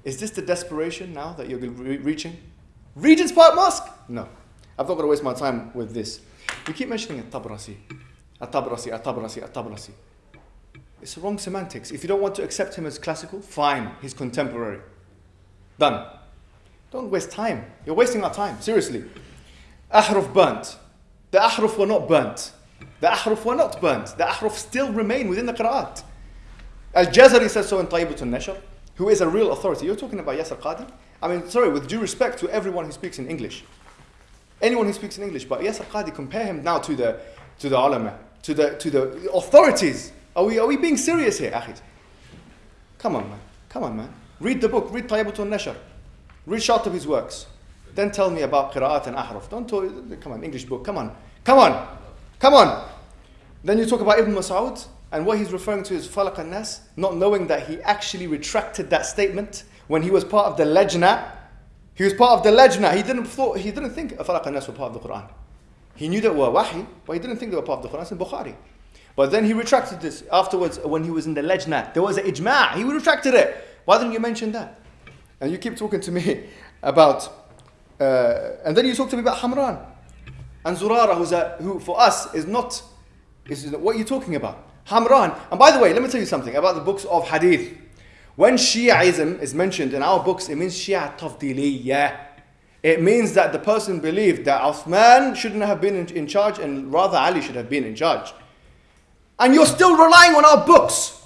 Is this the desperation now that you're re- reaching? Regent's Park Mosque? No. I've not got to waste my time with this. We keep mentioning At-Tabrasi. At-Tabrasi, At-Tabrasi, At-Tabrasi. It's wrong semantics. If you don't want to accept him as classical, fine, he's contemporary. Done. Don't waste time. You're wasting our time, seriously. Ahruf burnt. The Ahruf were not burnt. The Ahruf were not burnt. The Ahruf still remain within the Qur'an. Al-Jazari says so in Tayyibatul Nashr, who is a real authority. You're talking about Yasir Qadi? I mean, sorry, with due respect to everyone who speaks in English. Anyone who speaks in English, but Yasir Qadi, compare him now to the, to the ulama, to the, to the authorities. Are we, are we being serious here, Akhis? Come on, man. Come on, man. Read the book, read Tayyibatul Nashr. Read short of his works. Then tell me about Qira'at and Ahraf. Don't talk, come on, English book, come on. Come on. Come on. Then you talk about Ibn Mas'ud, and what he's referring to is Falaq al-Nas, not knowing that he actually retracted that statement when he was part of the Lajna. He was part of the Lajna. He didn't, thought, he didn't think Falaq al-Nas were part of the Quran. He knew that were Wahi, but he didn't think they were part of the Quran. It's in Bukhari. But then he retracted this afterwards when he was in the Lajna. There was an ijma'. He retracted it. Why didn't you mention that? And you keep talking to me about, uh, and then you talk to me about Hamran and Zurara, who's a, who for us is not, is what are you talking about? Hamran. And by the way, let me tell you something about the books of Hadith. When Shiaism is mentioned in our books, it means Shia Tafdiliyah. It means that the person believed that Uthman shouldn't have been in, in charge and rather Ali should have been in charge. And you're still relying on our books.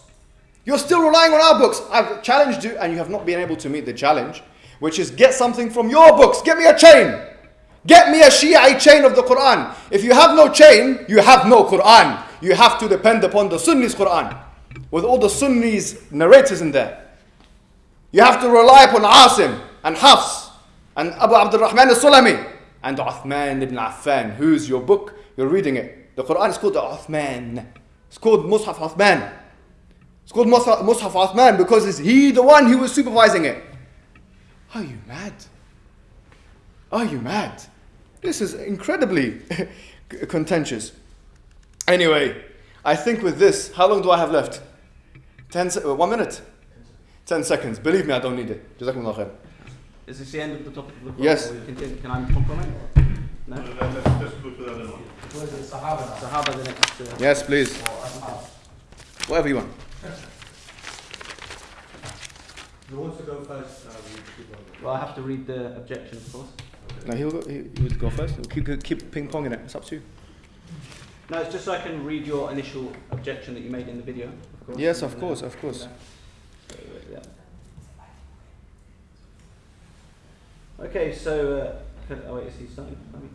You're still relying on our books. I've challenged you and you have not been able to meet the challenge, which is get something from your books. Get me a chain. Get me a Shia chain of the Quran. If you have no chain, you have no Quran. You have to depend upon the Sunnis Quran with all the Sunnis narrators in there. You have to rely upon Asim and Hafs and Abu Abdul Rahman al-Sulami and Uthman ibn Affan. Who's your book? You're reading it. The Quran is called the Uthman. It's called Mus'haf Uthman. It's called Mus'haf, Mus'haf Uthman because it's he the one who was supervising it. Are you mad? Are you mad? This is incredibly contentious. Anyway, I think with this, how long do I have left? Ten, se- uh, one minute? Ten seconds. Believe me, I don't need it. Jazakumullah khair. Is this the end of the topic of the Quran? Yes. Or you continue? Can I comment? No? Let's, let's go to the other one. Was it Sahaba now? Sahaba the next. Uh, Yes, please. Or Ashab? Whatever you want. Who wants to go first? Uh, we keep on. well, I have to read the objection, of course. No, he'll go, he, he would go first. We'll keep, keep ping ponging it. It's up to you. No, it's just so I can read your initial objection that you made in the video. Of course. Yes, and, of course, of course. So, uh, yeah. Okay, so. Uh, can- oh, wait, is he starting? I mean,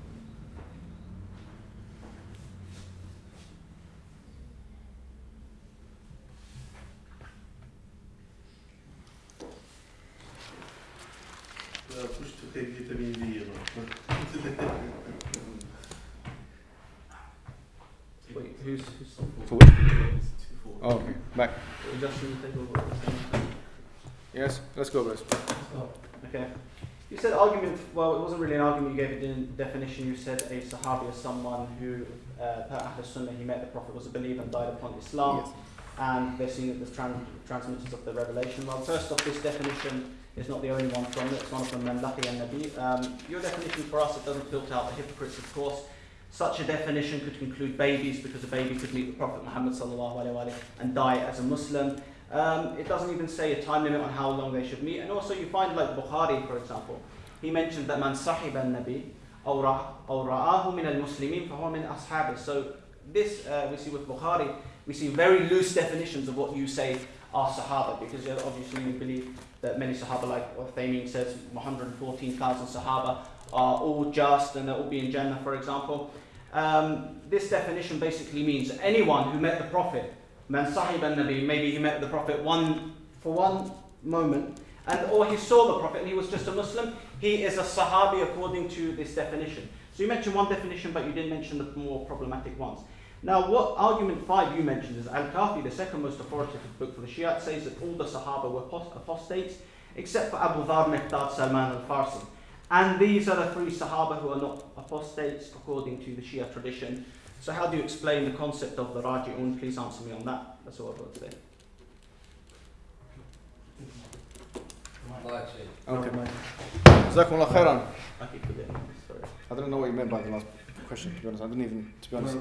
Uh, push to take vitamin D. You know. wait, who's. who's For which? Oh, okay. Back. adjusting the table? or something? Yes, let's go, guys. Okay. You said argument, well, it wasn't really an argument, you gave a de- definition. You said a Sahabi is someone who, uh, per Ahl Sunnah, he met the Prophet, was a believer, and died upon Islam, Yes. and they're seen as the tran- transmitters of the revelation. Well, first off, this definition is not the only one from it, it's one from Mandaki and Nabi. Um, your definition for us, it doesn't filter out the hypocrites, of course. Such a definition could include babies, because a baby could meet the Prophet Muhammad sallallahu alaihi wasallam and die as a Muslim. Um, it doesn't even say a time limit on how long they should meet. And also you find like Bukhari, for example, he mentioned that man sahib al-nabi أو رأ- أو رآه من المسلمين فهو من أصحابه. So this uh, we see with Bukhari, we see very loose definitions of what you say are Sahaba, because obviously we believe that many Sahaba, like Uthaymeen says, 114,000 Sahaba are all just and they'll all be in Jannah, for example. Um, this definition basically means anyone who met the Prophet, man sahib al-nabi, maybe he met the Prophet one for one moment, and or he saw the Prophet and he was just a Muslim, he is a Sahabi according to this definition. So you mentioned one definition, but you didn't mention the more problematic ones. Now, what argument five you mentioned is Al Kafi, the second most authoritative book for the Shia, says that all the Sahaba were apostates except for Abu Dhar, Miqdad, Salman, al Farsi. And these are the three Sahaba who are not apostates according to the Shia tradition. So, how do you explain the concept of the Raji'un? Please answer me on that. That's all I've got to say. Okay. Jazakumullah khairan. I keep forgetting. Sorry. I don't know what you meant by the last question, to be honest. I didn't even, to be honest.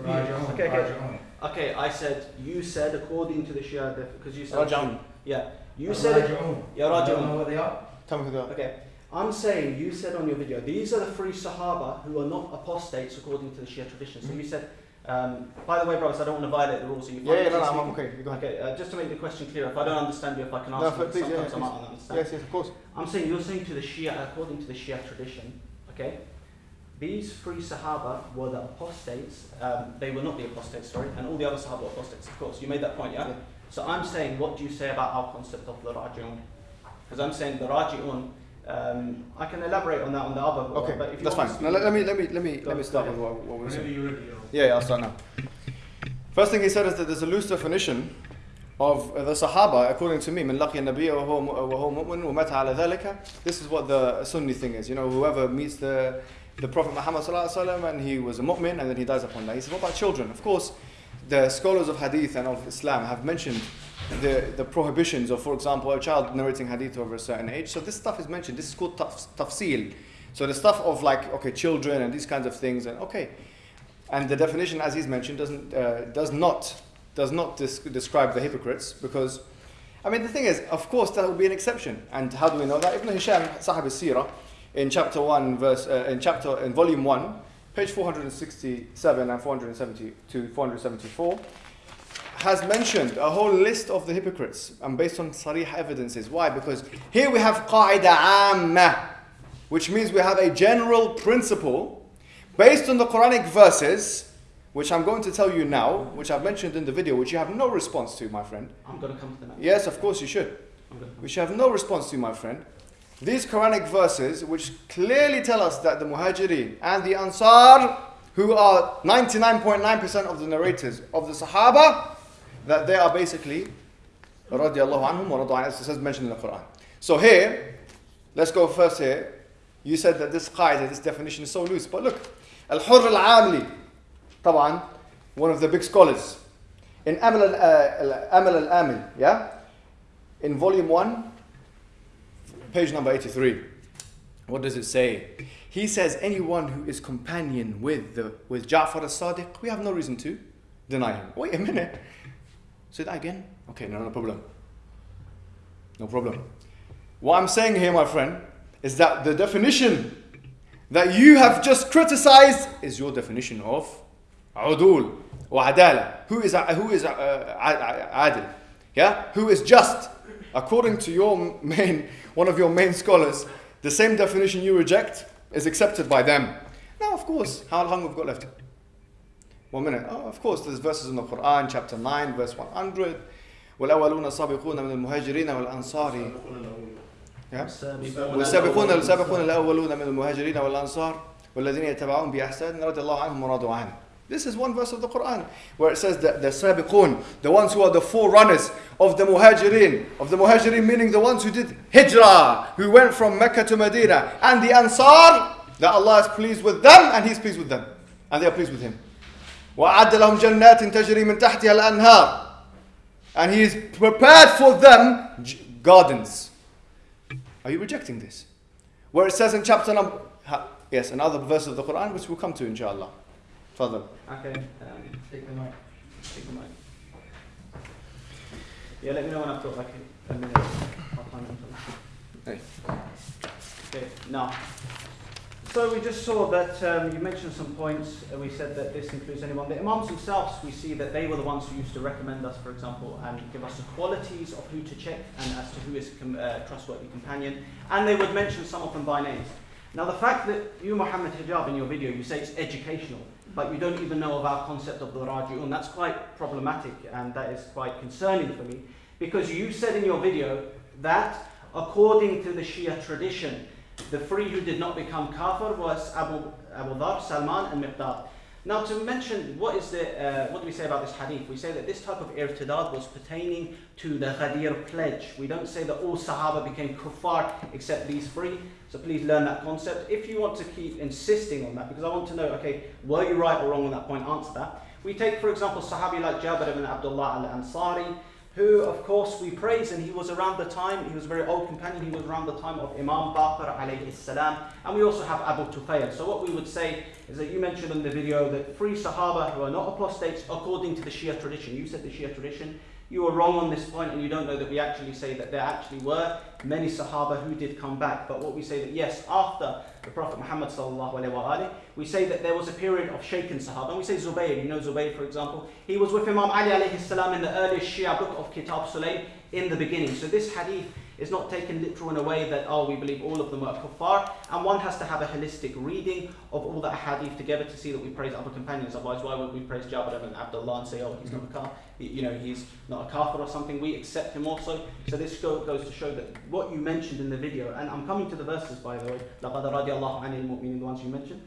Okay, okay. Okay, I said, you said according to the Shia, because you said. Raja'un. Yeah. You said. Yeah, Raji'un. what they are. Tell me who they are. Okay, I'm saying you said on your video these are the three Sahaba who are not apostates according to the Shia tradition. So you said, um, by the way, brothers, I don't want to violate the rules. So you Yeah, yeah, no, no, I'm okay. Go ahead. Okay, uh, just to make the question clear, if I don't understand you, if I can No, ask you, please, yeah, sometimes yeah, I might not understand. Yes, yes, of course. I'm saying you're saying to the Shia, according to the Shia tradition, okay, these three Sahaba were the apostates. Um, they were not the apostates, sorry, and all the other Sahaba were apostates. Of course, you made that point, yeah. Yeah. So I'm saying, what do you say about our concept of the Raji'un? Because I'm saying the Raji'un. Um, I can elaborate on that on the other. book, Okay, but if you that's want fine. to Now let, let me let me let me Go- let me go start ahead. with what, what we Whenever said. you're ready, I'll- Yeah, yeah, I'll start now. First thing he said is that there's a loose definition of the Sahaba, according to me, من لقي النبي وهو وهو مؤمن ومات على ذلك. This is what the Sunni thing is. You know, whoever meets the the Prophet Muhammad wasallam and he was a mu'min and then he dies upon that. He said, what about children? Of course, the scholars of hadith and of Islam have mentioned the, the prohibitions of, for example, a child narrating hadith over a certain age. So this stuff is mentioned. This is called taf- tafsil. So the stuff of like, okay, children and these kinds of things, and okay. And the definition, as he's mentioned, doesn't, uh, does not, does not dis- describe the hypocrites because, I mean, the thing is, of course, that would be an exception. And how do we know that? Ibn Hisham, Sahib al-Sirah, in chapter 1, verse, uh, in chapter, in volume 1, page 467 and 470 to 474, has mentioned a whole list of the hypocrites and based on sarih evidences. Why? Because here we have qaida amma, which means we have a general principle based on the Quranic verses, which I'm going to tell you now, which I've mentioned in the video, which you have no response to, my friend. I'm going to come to that. Yes, of course you should. I'm going to come. Which you have no response to, my friend. These Quranic verses, which clearly tell us that the Muhajirin and the Ansar, who are 99.9% of the narrators of the Sahaba, that they are basically radiallahu anhum wa radu as it says mentioned in the Quran. So here, let's go first here. You said that this qaida, this definition is so loose, but look, Al-Hurr al-Amili, طبعا, one of the big scholars, in Amal uh, al-Amil, yeah? In volume 1, page number 83. What does it say? He says anyone who is companion with the with Ja'far as-Sadiq, we have no reason to deny him. Wait a minute. Say that again? Okay, no, no problem. No problem. What I'm saying here, my friend, is that the definition that you have just criticized is your definition of udul or. Who is who is uh, adil? Yeah, who is just? According to your main one of your main scholars, the same definition you reject is accepted by them. Now, of course, how long we've got left? One minute. Oh, of course, there's verses in the Quran, chapter 9, verse 100. والأولون السابقون من المهاجرين والأنصار Yeah. والسابقون السابقون الأولون من المهاجرين والأنصار والذين يتبعون بإحسان رضي الله عنهم ورضوا عنه. This is one verse of the Quran where it says that the sabiqun, the ones who are the forerunners of the muhajirin, of the muhajirin meaning the ones who did hijrah, who went from Mecca to Medina, and the ansar, that Allah is pleased with them and He's pleased with them, and they are pleased with Him. وأعد لهم جنات تجري من تحتها الأنهار and He is prepared for them j- gardens. Are you rejecting this? Where it says in chapter number, ha- yes, another verse of the Quran which we'll come to inshallah. Further. Okay. Um, take the mic. Take the mic. Yeah, let me know when I've got like a, minute. I'll time it. Hey. Okay, now. So we just saw that um, you mentioned some points. Uh, we said that this includes anyone. The Imams themselves, we see that they were the ones who used to recommend us, for example, and give us the qualities of who to check and as to who is a com- uh, trustworthy companion. And they would mention some of them by names. Now, the fact that you, Muhammad Hijab, in your video, you say it's educational, but you don't even know of our concept of the Raji'un, that's quite problematic and that is quite concerning for me because you said in your video that according to the Shia tradition, the three who did not become kafir was Abu, Abu Dhar, Salman, and Miqdad. Now, to mention what is the uh, what do we say about this hadith? We say that this type of irtidad was pertaining to the Ghadir pledge. We don't say that all Sahaba became kuffar except these three. So please learn that concept. If you want to keep insisting on that, because I want to know, okay, were you right or wrong on that point? Answer that. We take, for example, Sahabi like Jabir ibn Abdullah al Ansari, who, of course, we praise, and he was around the time, he was a very old companion, he was around the time of Imam Baqir alayhi salam, and we also have Abu Tufayl. So what we would say is that you mentioned in the video that three Sahaba who are not apostates according to the Shia tradition. You said the Shia tradition. You are wrong on this point, and you don't know that we actually say that there actually were many Sahaba who did come back. But what we say that yes, after the Prophet Muhammad sallallahu alaihi wasallam, we say that there was a period of shaken Sahaba. And we say Zubayr, you know Zubayr for example, he was with Imam Ali alayhi salam in the earliest Shia book of Kitab Sulaym in the beginning. So this hadith is not taken literal in a way that, oh, we believe all of them are kuffar. And one has to have a holistic reading of all the hadith together to see that we praise other companions. Otherwise, why would we praise Jabir ibn Abdullah and say, oh, he's not a kafir, you know, he's not a kafir or something. We accept him also. So this go, goes to show that what you mentioned in the video, and I'm coming to the verses, by the way, لَقَدْ رَضِيَ اللَّهُ عَنِ الْمُؤْمِنِينَ, the ones you mentioned.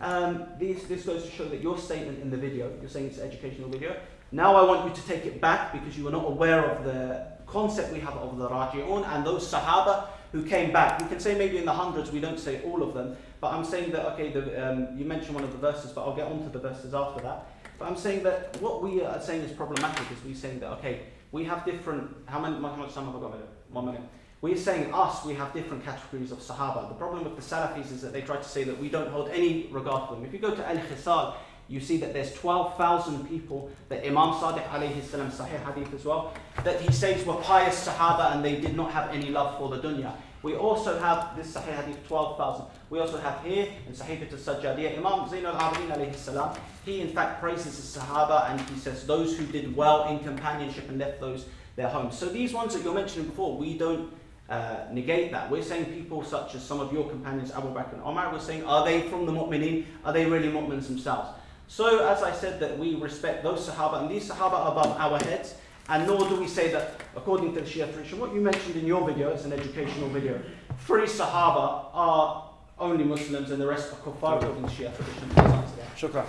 Um, this, this goes to show that your statement in the video, you're saying it's an educational video, now I want you to take it back because you were not aware of the concept we have of the Raji'un and those Sahaba who came back. We can say maybe in the hundreds, we don't say all of them, but I'm saying that, okay, the, um, you mentioned one of the verses, but I'll get onto the verses after that. But I'm saying that what we are saying is problematic is we saying that, okay, we have different, how many, how much time have I got? One minute. We're saying us, we have different categories of Sahaba. The problem with the Salafis is that they try to say that we don't hold any regard for them. If you go to Al-Khisal, you see that there's 12,000 people that Imam Sadiq alayhi salam, Sahih Hadith as well, that he says were pious Sahaba and they did not have any love for the dunya. We also have this Sahih Hadith 12,000. We also have here in Sahifa al-Sajjadiyah, Imam Zain al-Abidin alayhi salam, he in fact praises the Sahaba and he says those who did well in companionship and left those their homes. So these ones that you're mentioning before, we don't uh, negate that. We're saying people such as some of your companions, Abu Bakr and Omar, we're saying, are they from the mu'mineen? Are they really mu'mins themselves? So, as I said, that we respect those Sahaba, and these Sahaba are above our heads, and nor do we say that, according to the Shia tradition, what you mentioned in your video, it's an educational video, three Sahaba are only Muslims and the rest are kuffar according to Shia tradition. Please answer that. Shukran.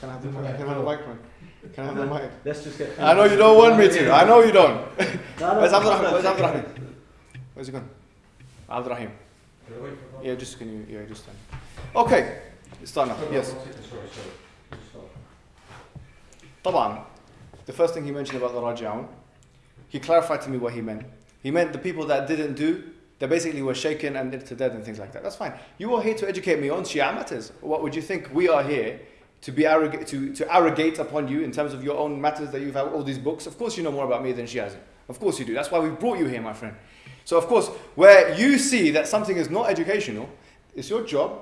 Can I have the mic? Can I have the mic, man? Can I have the mic? Let's just get. I know you don't want me to. I know you don't. No, no, Where's no, Abdurrahman? Where's no. Abdurrahman? Where's he gone? Abdurrahim. Yeah, just can you? Yeah, just stand. Okay, start now. Yes. Sorry, sorry. Just stop. طبعا, the first thing he mentioned about the Raji'un, he clarified to me what he meant. He meant the people that didn't do, they basically were shaken and to death and things like that. That's fine. You are here to educate me on Shia matters. What would you think we are here to be arrogant, to, to arrogate upon you in terms of your own matters that you've had all these books? Of course you know more about me than she has. Of course you do. That's why we brought you here, my friend. So of course, where you see that something is not educational, it's your job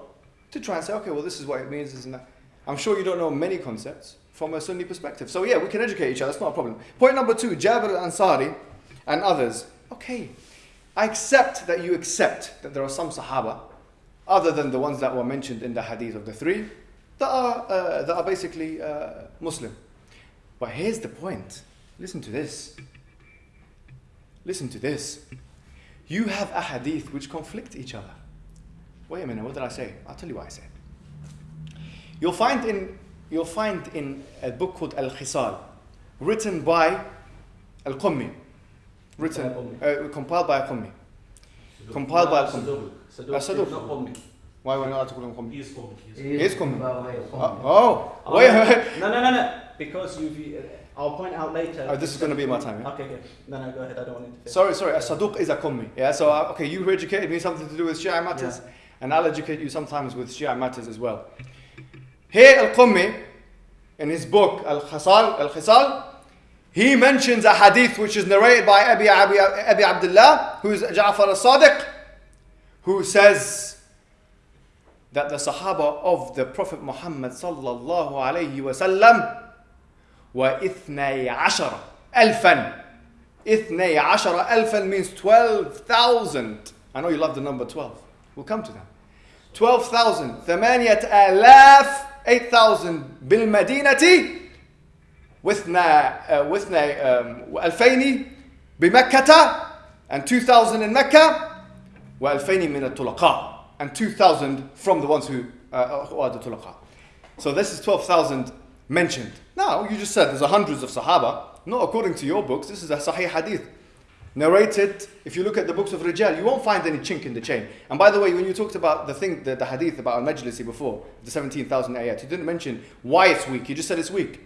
to try and say, okay, well, this is what it means, isn't that. I'm sure you don't know many concepts from a Sunni perspective. So yeah, we can educate each other. That's not a problem. Point number two, Jabir al-Ansari and others. Okay, I accept that you accept that there are some Sahaba, other than the ones that were mentioned in the hadith of the three, that are, uh, that are basically uh, Muslim. But here's the point. Listen to this. Listen to this. You have a hadith which conflict each other. Wait a minute, what did I say? I'll tell you what I said. You'll find in you'll find in a book called Al Khisal, written by Al Qummi, written uh, compiled by Al Qummi, compiled by Al Qummi. Saduq. Uh, Qummi. Why why not to call him Qummi? He is coming. He is Qummi. Oh, Uh, oh, wait, wait. No, no, no, no. Because you've. uh, I'll point out later. Oh, this is gonna be my time, yeah? Okay, okay. No, no, go ahead. I don't want to interfere. Sorry, sorry. A Saduq is a Qummi. Yeah. So uh, okay, you educated me something to do with Shia matters, and I'll educate you sometimes with Shia matters as well. Here Al-Qummi, in his book Al-Khisal, Al-Khisal, he mentions a hadith which is narrated by Abi, Abi, Abi Abdullah, who is Ja'far al-Sadiq, who says that the Sahaba of the Prophet Muhammad sallallahu alayhi wasallam were ithnay ashara alfan. Ithnay ashara alfan means 12,000. I know you love the number 12. We'll come to that. 12,000 ثمانية آلاف 8,000 بالمدينة واثنى uh, واثنى um, ألفين بمكة and 2,000 in Mecca وألفين من الطلقاء and 2,000 from the ones who, uh, who are the طلقاء So this is 12,000 mentioned. Now, you just said there's a hundreds of Sahaba. Not according to your books, this is a Sahih Hadith. Narrated, if you look at the books of Rijal, you won't find any chink in the chain. And by the way, when you talked about the thing, the, the hadith about Al Majlisi before, the 17,000 ayat, you didn't mention why it's weak, you just said it's weak.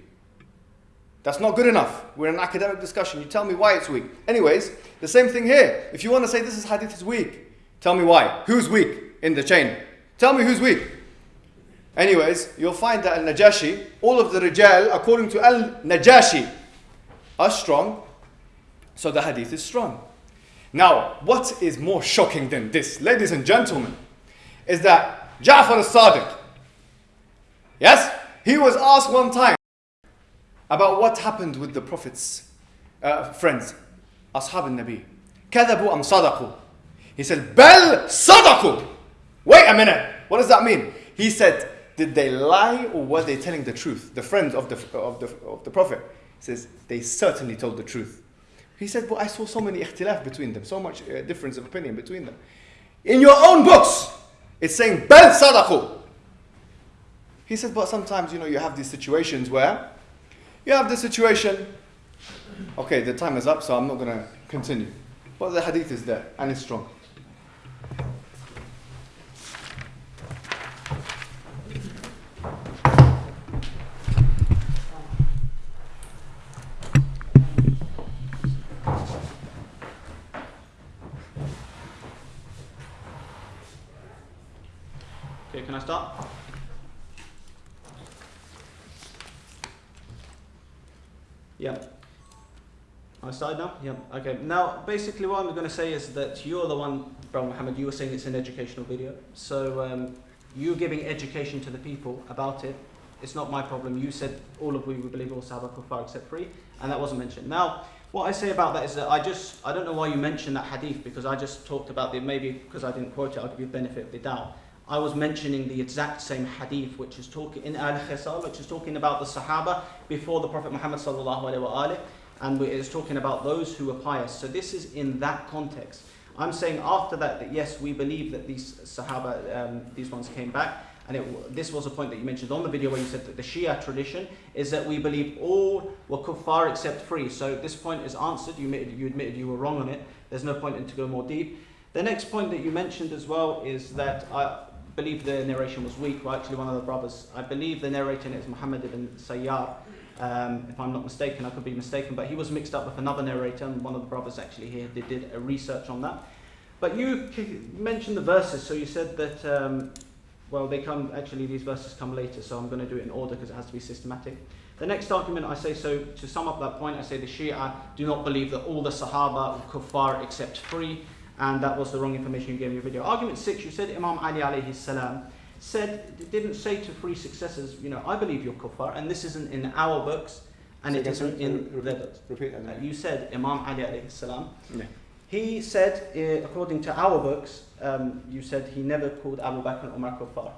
That's not good enough. We're in an academic discussion. You tell me why it's weak. Anyways, the same thing here. If you want to say this is hadith is weak, tell me why. Who's weak in the chain? Tell me who's weak. Anyways, you'll find that Al Najashi, all of the Rijal, according to Al Najashi, are strong, so the hadith is strong. Now, what is more shocking than this, ladies and gentlemen, is that Ja'far al-Sadiq, yes, he was asked one time about what happened with the Prophet's uh, friends, Ashab al-Nabi. كذبوا أم صدقوا? He said, بل صدقوا. Wait a minute. What does that mean? He said, did they lie or were they telling the truth? The friends of the, of the, of the Prophet. He says, they certainly told the truth. He said, but I saw so many ikhtilaf between them, so much uh, difference of opinion between them. In your own books, it's saying, bel sadaqu. He said, but sometimes, you know, you have these situations where you have the situation, okay, the time is up, so I'm not going to continue. But the hadith is there, and it's strong. I start? Yeah. I started now? Yeah. Okay. Now, basically, what I'm going to say is that you're the one, Brother Muhammad, you were saying it's an educational video. So, um, you giving education to the people about it, it's not my problem. You said all of we, believe all Sahaba Kuffar except three, and that wasn't mentioned. Now, what I say about that is that I just, I don't know why you mentioned that hadith because I just talked about the, maybe because I didn't quote it, I'll give you the benefit of the doubt. I was mentioning the exact same hadith which is talking in Al Khisal, which is talking about the Sahaba before the Prophet Muhammad sallallahu and it is talking about those who were pious. So this is in that context. I'm saying after that that yes, we believe that these Sahaba, um, these ones came back, and it, this was a point that you mentioned on the video where you said that the Shia tradition is that we believe all were kuffar except three. So this point is answered. You admitted, you admitted you were wrong on it. There's no point in to go more deep. The next point that you mentioned as well is that I believe the narration was weak. Well, actually, one of the brothers, I believe the narrator is Muhammad ibn Sayyar. Um, if I'm not mistaken, I could be mistaken, but he was mixed up with another narrator, and one of the brothers actually here did, did a research on that. But you mentioned the verses, so you said that, um, well, they come, actually, these verses come later, so I'm going to do it in order because it has to be systematic. The next argument I say, so to sum up that point, I say the Shia do not believe that all the Sahaba were kuffar except three, and that was the wrong information you gave in your video. Argument six, you said Imam Ali alayhi salam said, didn't say to three successors, you know, I believe you're kuffar, and this isn't in our books, and Say it isn't in repeat the. that. Repeat. Uh, you said Imam Ali alayhi salam. Yeah. He said, uh, according to our books, um, you said he never called Abu Bakr and Umar kuffar.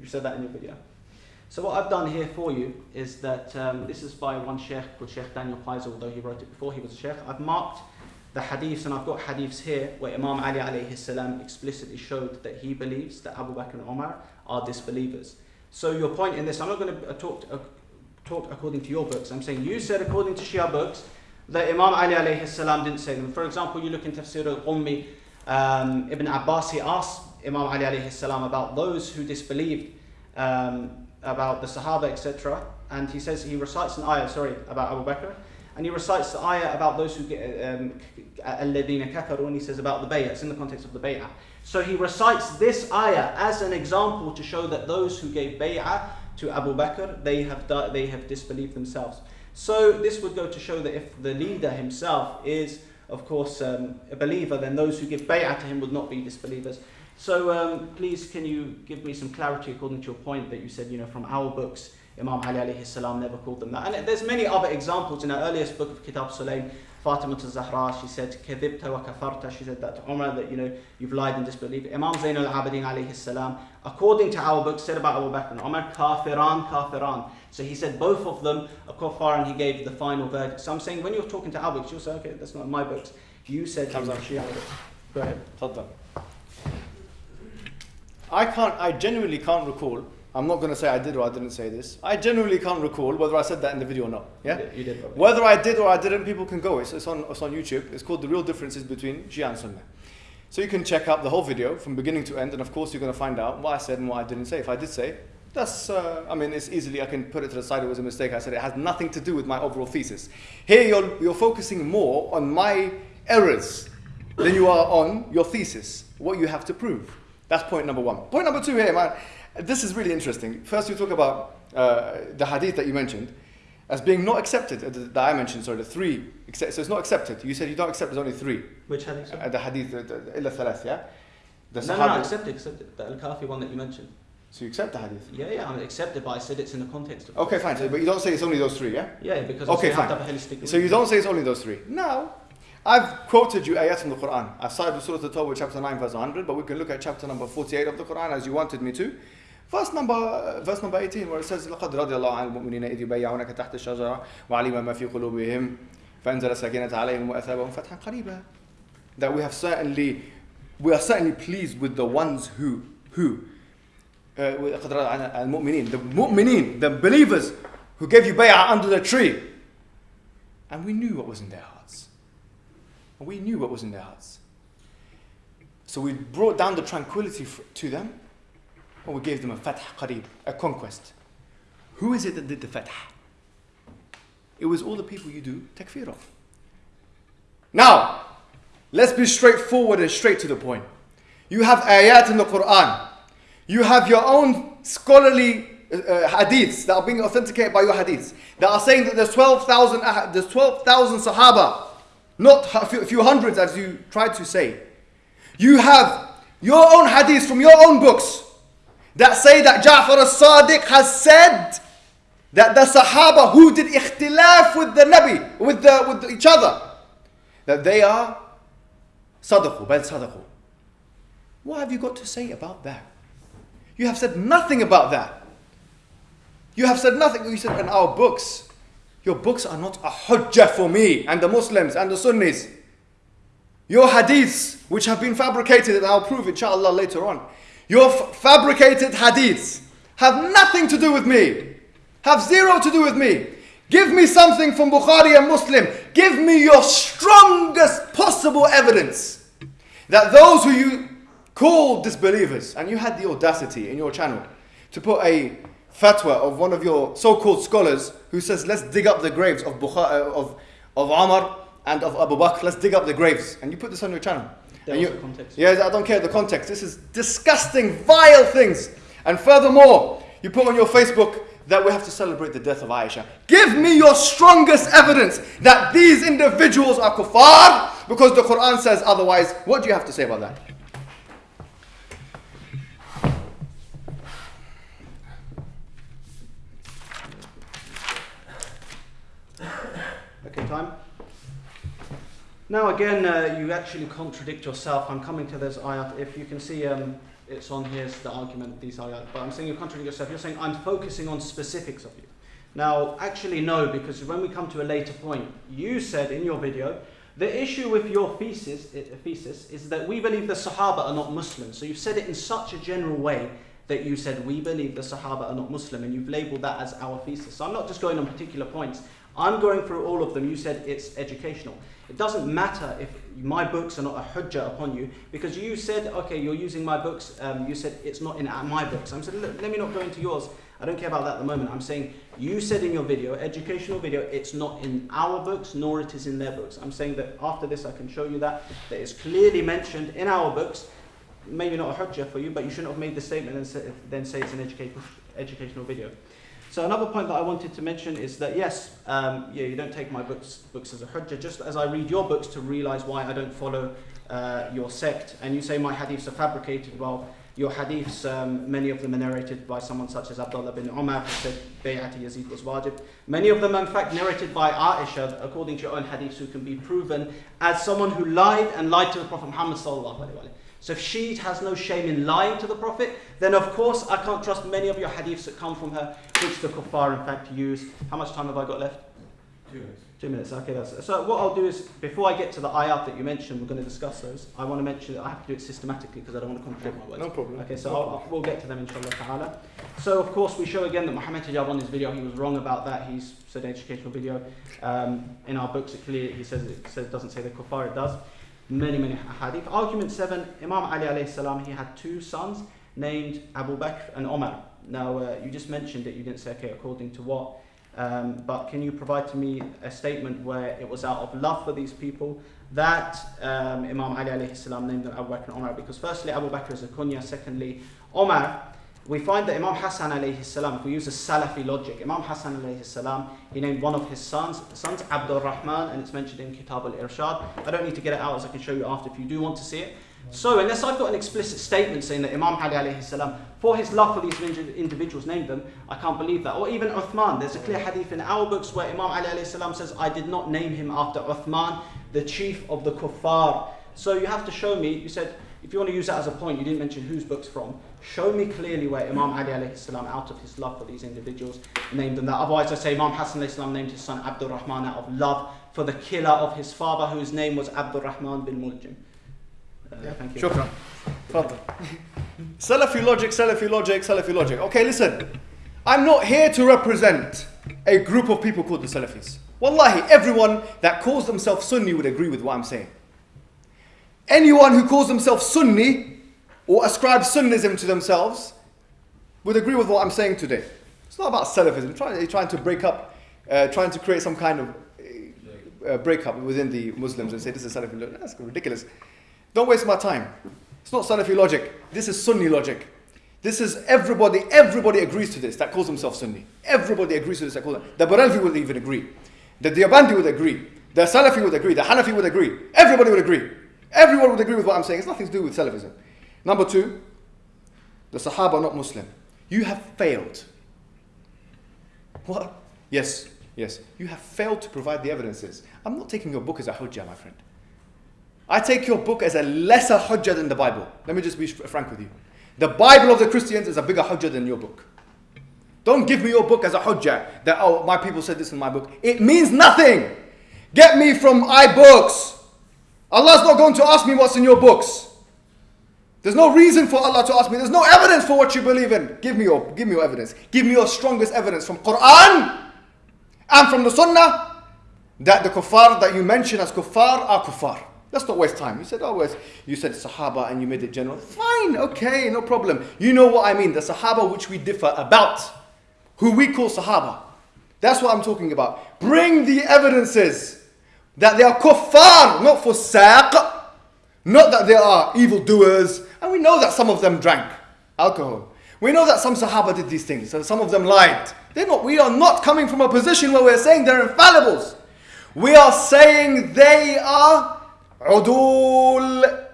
You said that in your video. So what I've done here for you is that um, this is by one sheikh called Sheikh Daniel Qaiser, although he wrote it before he was a sheikh. I've marked the hadiths, and I've got hadiths here where Imam Ali alayhi salam explicitly showed that he believes that Abu Bakr and Umar are disbelievers. So your point in this, I'm not going to talk, uh, talk according to your books. I'm saying you said according to Shia books that Imam Ali alayhi salam didn't say them. For example, you look in Tafsir al-Qummi, um, Ibn Abbas, he asked Imam Ali alayhi salam about those who disbelieved um, about the Sahaba, etc. And he says, he recites an ayah, sorry, about Abu Bakr, and he recites the ayah about those who get um, الَّذِينَ كَفَرُوا, and he says about the bay'ah, it's in the context of the bay'ah. So he recites this ayah as an example to show that those who gave bay'ah to Abu Bakr, they have, di- they have disbelieved themselves. So this would go to show that if the leader himself is, of course, um, a believer, then those who give bay'ah to him would not be disbelievers. So um, please, can you give me some clarity according to your point that you said, you know, from our books, Imam Ali alayhi salam never called them that. And there's many other examples. In our earliest book of Kitab Sulaim, Fatima to Zahra, she said, Kadibta wa kafarta, she said that to Umar, that you know, you've lied and disbelieved. Imam Zain al-Abidin alayhi salam, according to our book, said about Abu Bakr and Umar, kafiran, kafiran. So he said both of them are kafar and he gave the final verdict. So I'm saying when you're talking to our books, you'll say, okay, that's not my books. You said Shia. Go ahead. I can't, I genuinely can't recall I'm not going to say I did or I didn't say this. I genuinely can't recall whether I said that in the video or not. Yeah? You did- brother. Whether I did or I didn't, people can go. It's, it's, on, it's on YouTube. It's called The Real Differences Between Shia and Sunnah. So you can check out the whole video from beginning to end, and of course, you're going to find out what I said and what I didn't say. If I did say, that's, uh, I mean, it's easily, I can put it to the side, it was a mistake. I said it has nothing to do with my overall thesis. Here, you're, you're focusing more on my errors than you are on your thesis, what you have to prove. That's point number one. Point number two here, man, this is really interesting. First, you talk about uh, the hadith that you mentioned as being not accepted, uh, that I mentioned, sorry, the three, so it's not accepted. You said you don't accept, there's only three. Which hadith? Uh, the hadith, the, the, thalath, yeah? The no, no, no, accept it, accept it. The Al-Kafi one that you mentioned. So you accept the hadith? Yeah, yeah, I'm accepted, but I said it's in the context of. Okay, fine. So, but you don't say it's only those three, yeah? Yeah, because Okay, fine. to have a holistic. So you don't say it's only those three. Now, I've quoted you ayat from the Quran. I started with Surah At-Tawbah, chapter 9, verse 100, but we can look at chapter number 48 of the Quran as you wanted me to. Verse number, uh, verse number 18, where it says, لَقَدْ رَضِيَ اللَّهُ عَنِ الْمُؤْمِنِينَ إِذْ يُبَيِّعُونَكَ تَحْتَ الشَّجَرَةِ وَعَلِمَ مَا فِي قُلُوبِهِمْ فَأَنزَلَ السَّكِينَةَ عَلَيْهِمْ وَأَثَابَهُم فَتْحًا قَرِيبًا That we have certainly, we are certainly pleased with the ones who, who, uh, with- قَدْ رَضِيَ عَنِ الْمُؤْمِنِينَ, the mu'mineen, the believers who gave you bay'ah under the tree. And we knew what was in their hearts. And we knew what was in their hearts. So we brought down the tranquility f- to them, and we gave them a fath qarib, a conquest. Who is it that did the fath? It was all the people you do takfir of. Now, let's be straightforward and straight to the point. You have ayat in the Quran. You have your own scholarly uh, uh, hadiths that are being authenticated by your hadiths that are saying that there's 12,000 ah- there's 12,000 sahaba, not a few, a few hundreds as you tried to say. You have your own hadiths from your own books that say that Ja'far as-Sadiq has said that the Sahaba who did ikhtilaf with the Nabi, with, the, with each other, that they are sadaqu, bal sadaqu. What have you got to say about that? You have said nothing about that. You have said nothing. You said in our books, your books are not a hujjah for me and the Muslims and the Sunnis. Your hadiths, which have been fabricated, and I'll prove inshallah later on, your fabricated hadiths have nothing to do with me, have zero to do with me. Give me something from Bukhari and Muslim. Give me your strongest possible evidence that those who you call disbelievers, and you had the audacity in your channel to put a fatwa of one of your so-called scholars who says, let's dig up the graves of Bukhari, of, of Umar and of Abu Bakr, let's dig up the graves. And you put this on your channel. There And was you- a context. Yes, I don't care the context. This is disgusting, vile things. And furthermore, you put on your Facebook that we have to celebrate the death of Aisha. Give me your strongest evidence that these individuals are kuffar because the Quran says otherwise. What do you have to say about that? Okay, time. Now again, uh, you actually contradict yourself. I'm coming to this ayat. If you can see, um, it's on here, it's the argument these ayat. But I'm saying you contradict yourself. You're saying I'm focusing on specifics of you. Now, actually, no, because when we come to a later point, you said in your video, the issue with your thesis, thesis is that we believe the Sahaba are not Muslims. So you've said it in such a general way that you said we believe the Sahaba are not Muslim, and you've labelled that as our thesis. So I'm not just going on particular points. I'm going through all of them. You said it's educational. It doesn't matter if my books are not a hujjah upon you because you said, okay, you're using my books. Um, you said it's not in my books. I'm saying, let me not go into yours. I don't care about that at the moment. I'm saying you said in your video, educational video, it's not in our books nor it is in their books. I'm saying that after this I can show you that that is clearly mentioned in our books. Maybe not a hujjah for you, but you shouldn't have made the statement and say, then say it's an educational educational video. So another point that I wanted to mention is that yes, um, yeah, you don't take my books books as a hujjah. Just as I read your books to realize why I don't follow uh, your sect, and you say my hadiths are fabricated. Well, your hadiths, um, many of them are narrated by someone such as Abdullah bin Umar, who said Bay'at Yazid was wajib. Many of them, in fact, narrated by Aisha, according to your own hadiths, who can be proven as someone who lied and lied to the Prophet Muhammad. So if she has no shame in lying to the Prophet, then of course I can't trust many of your hadiths that come from her, which the kuffar in fact use. How much time have I got left? Two minutes. Two minutes, okay. That's, so what I'll do is, before I get to the ayat that you mentioned, we're going to discuss those. I want to mention that I have to do it systematically because I don't want to contradict my words. No problem. Okay, so No problem. We'll get to them inshallah ta'ala. So of course we show again that Muhammad Hijab on his video, he was wrong about that. He's said educational video. Um, in our books it clearly he says it says doesn't say the kuffar, it does. Many, many hadith. Argument seven, Imam Ali alayhi salam, he had two sons named Abu Bakr and Omar. Now uh, you just mentioned it, you didn't say okay according to what. Um, but can you provide to me a statement where it was out of love for these people that um, Imam Ali alayhi salam named them Abu Bakr and Omar? Because firstly, Abu Bakr is a kunya. Secondly, Omar. We find that Imam Hassan alayhi salam, if we use a Salafi logic, Imam Hassan alayhi salam, he named one of his sons, sons Abdul Rahman, and it's mentioned in Kitab al Irshad. I don't need to get it out as I can show you after if you do want to see it. So, unless I've got an explicit statement saying that Imam Ali alayhi salam, for his love for these individuals, named them, I can't believe that. Or even Uthman, there's a clear hadith in our books where Imam Ali alayhi salam says, I did not name him after Uthman, the chief of the kuffar. So, you have to show me, you said, if you want to use that as a point, you didn't mention whose book's from. Show me clearly where Imam Ali alayhi salam, out of his love for these individuals, named them that. Otherwise, I say Imam Hassan alayhi salam named his son Abdul Rahman out of love for the killer of his father, whose name was Abdul Rahman bin Muljim. Uh, thank you. Shukran. Fadl. Salafi logic, Salafi logic, Salafi logic. Okay, listen. I'm not here to represent a group of people called the Salafis. Wallahi, everyone that calls themselves Sunni would agree with what I'm saying. Anyone who calls themselves Sunni or ascribes Sunnism to themselves would agree with what I'm saying today. It's not about Salafism, trying, trying to break up, uh, trying to create some kind of uh, breakup within the Muslims and say this is Salafi logic. That's ridiculous. Don't waste my time. It's not Salafi logic. This is Sunni logic. This is everybody, everybody agrees to this that calls themselves Sunni. Everybody agrees to this that calls The Barelvi would even agree. The Deobandi would agree. The Salafi would agree. The Hanafi would agree. Everybody would agree. Everyone would agree with what I'm saying. It's nothing to do with Salafism. Number two, the Sahaba are not Muslim. You have failed. What? Yes, yes. You have failed to provide the evidences. I'm not taking your book as a hujjah, my friend. I take your book as a lesser hujjah than the Bible. Let me just be frank with you. The Bible of the Christians is a bigger hujjah than your book. Don't give me your book as a hujjah that, oh, my people said this in my book. It means nothing. Get me from iBooks. Allah's not going to ask me what's in your books. There's no reason for Allah to ask me. There's no evidence for what you believe in. Give me your, give me your evidence. Give me your strongest evidence from Quran and from the Sunnah that the kuffar that you mention as kuffar are kuffar. Let's not waste time. You said, oh, you said Sahaba and you made it general. Fine, okay, no problem. You know what I mean. The Sahaba which we differ about, who we call Sahaba. That's what I'm talking about. Bring the evidences that they are kuffar, not fussaq, not that they are evildoers. And we know that some of them drank alcohol. We know that some Sahaba did these things, and some of them lied. They're not, we are not coming from a position where we're saying they're infallibles. We are saying they are udul.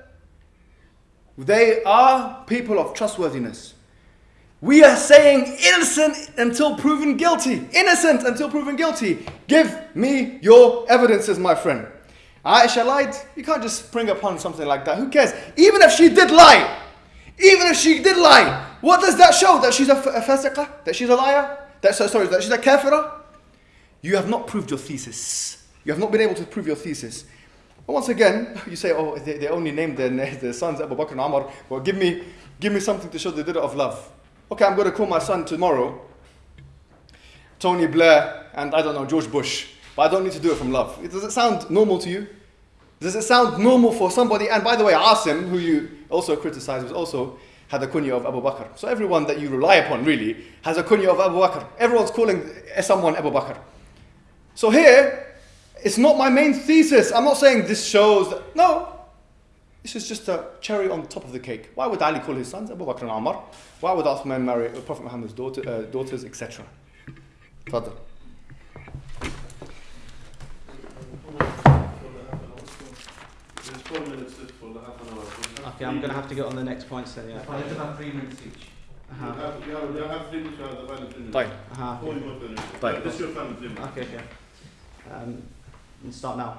They are people of trustworthiness. We are saying innocent until proven guilty. Innocent until proven guilty. Give me your evidences, my friend. Aisha lied. You can't just spring upon something like that. Who cares? Even if she did lie, even if she did lie, what does that show? That she's a, f- a fasiqah? That she's a liar? That, so, sorry, that she's a kafirah? You have not proved your thesis. You have not been able to prove your thesis. But once again, you say, oh, they, they only named their, their sons Abu Bakr and Umar. Well, give me, give me something to show they did it of love. Okay, I'm going to call my son tomorrow Tony Blair and I don't know, George Bush. But I don't need to do it from love. Does it sound normal to you? Does it sound normal for somebody? And by the way, Asim, who you also criticize, was also had a kunya of Abu Bakr. So everyone that you rely upon really has a kunya of Abu Bakr. Everyone's calling someone Abu Bakr. So here, it's not my main thesis. I'm not saying this shows that. No. This is just a cherry on top of the cake. Why would Ali call his sons Abu Bakr and Umar? Why would Uthman marry Prophet Muhammad's daughter, uh, daughters, etc.? Fadl. There's four minutes left for the half an hour. Okay, I'm going to have to get on the next points then, yeah. It's about three minutes each. You Uh-huh. have, you have, you have three minutes, you have the final three minutes. طيب. Uh-huh. Four more three minutes. طيب. This is your final three minutes. Okay, okay. Um, let's start now.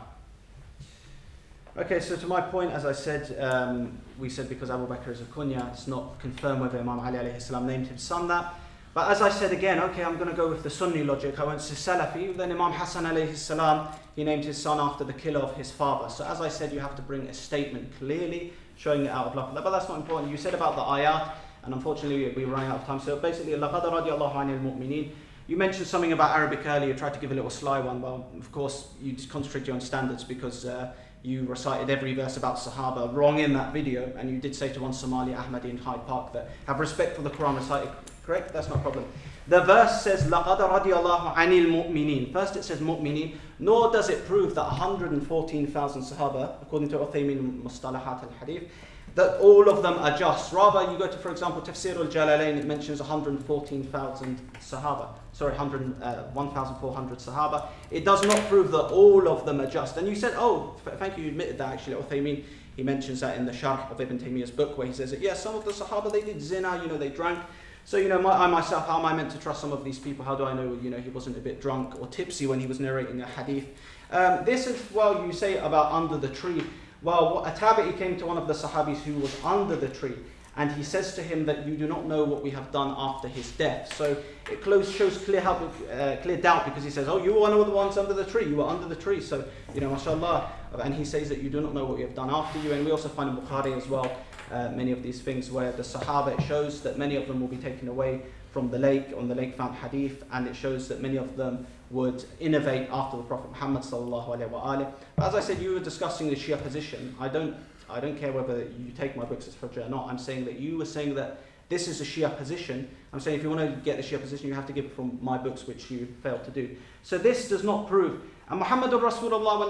Okay, so to my point, as I said, um, we said because Abu Bakr is a kunya, it's not confirmed whether Imam Ali alayhi salam named his son that. But as I said again, okay, I'm going to go with the Sunni logic. I went to Salafi. Then Imam Hassan alayhi salam, he named his son after the killer of his father. So as I said, you have to bring a statement clearly showing it out of love. But that's not important. You said about the ayat, and unfortunately we're running out of time. So basically, لَقَدْ رَضِيَ اللَّهُ عَنِ الْمُؤْمِنِينَ you mentioned something about Arabic earlier, tried to give a little sly one. Well, of course, you just concentrate your own standards because uh, you recited every verse about Sahaba wrong in that video, and you did say to one Somali Ahmadi in Hyde Park that have respect for the Quran recited correct? That's not a problem. The verse says, لَقَدْ رَضِيَ اللَّهُ عَنِ الْمُؤْمِنِينَ First it says mu'minin, nor does it prove that 114,000 Sahaba, according to Uthaymin Mustalahat al-Hadith, that all of them are just. Rather, you go to, for example, Tafsir al-Jalalain, it mentions 114,000 Sahaba. Sorry, 100, uh, 1,400 Sahaba. It does not prove that all of them are just. And you said, oh, thank you, you admitted that actually. Uthaymin, he mentions that in the Sharh of Ibn Taymiyyah's book, where he says that, yes, yeah, some of the Sahaba, they did zina, you know, they drank. So, you know, my, I myself, how am I meant to trust some of these people? How do I know, you know, he wasn't a bit drunk or tipsy when he was narrating a hadith? Um, this is, well, you say about under the tree. Well, a tabi'i came to one of the sahabis who was under the tree and he says to him that you do not know what we have done after his death. So it shows clear, help, uh, clear doubt because he says, oh, you were one of the ones under the tree, you were under the tree. So, you know, mashallah. And he says that you do not know what we have done after you. And we also find in Bukhari as well uh, many of these things where the Sahaba, it shows that many of them will be taken away from the lake, on the lake found hadith, and it shows that many of them would innovate after the Prophet Muhammad sallallahu alaihi wasallam. As I said, you were discussing the Shia position. I don't, I don't care whether you take my books as Hujjah or not. I'm saying that you were saying that this is a Shia position. I'm saying if you want to get the Shia position, you have to give it from my books, which you failed to do. So this does not prove. And Muhammad Rasulullah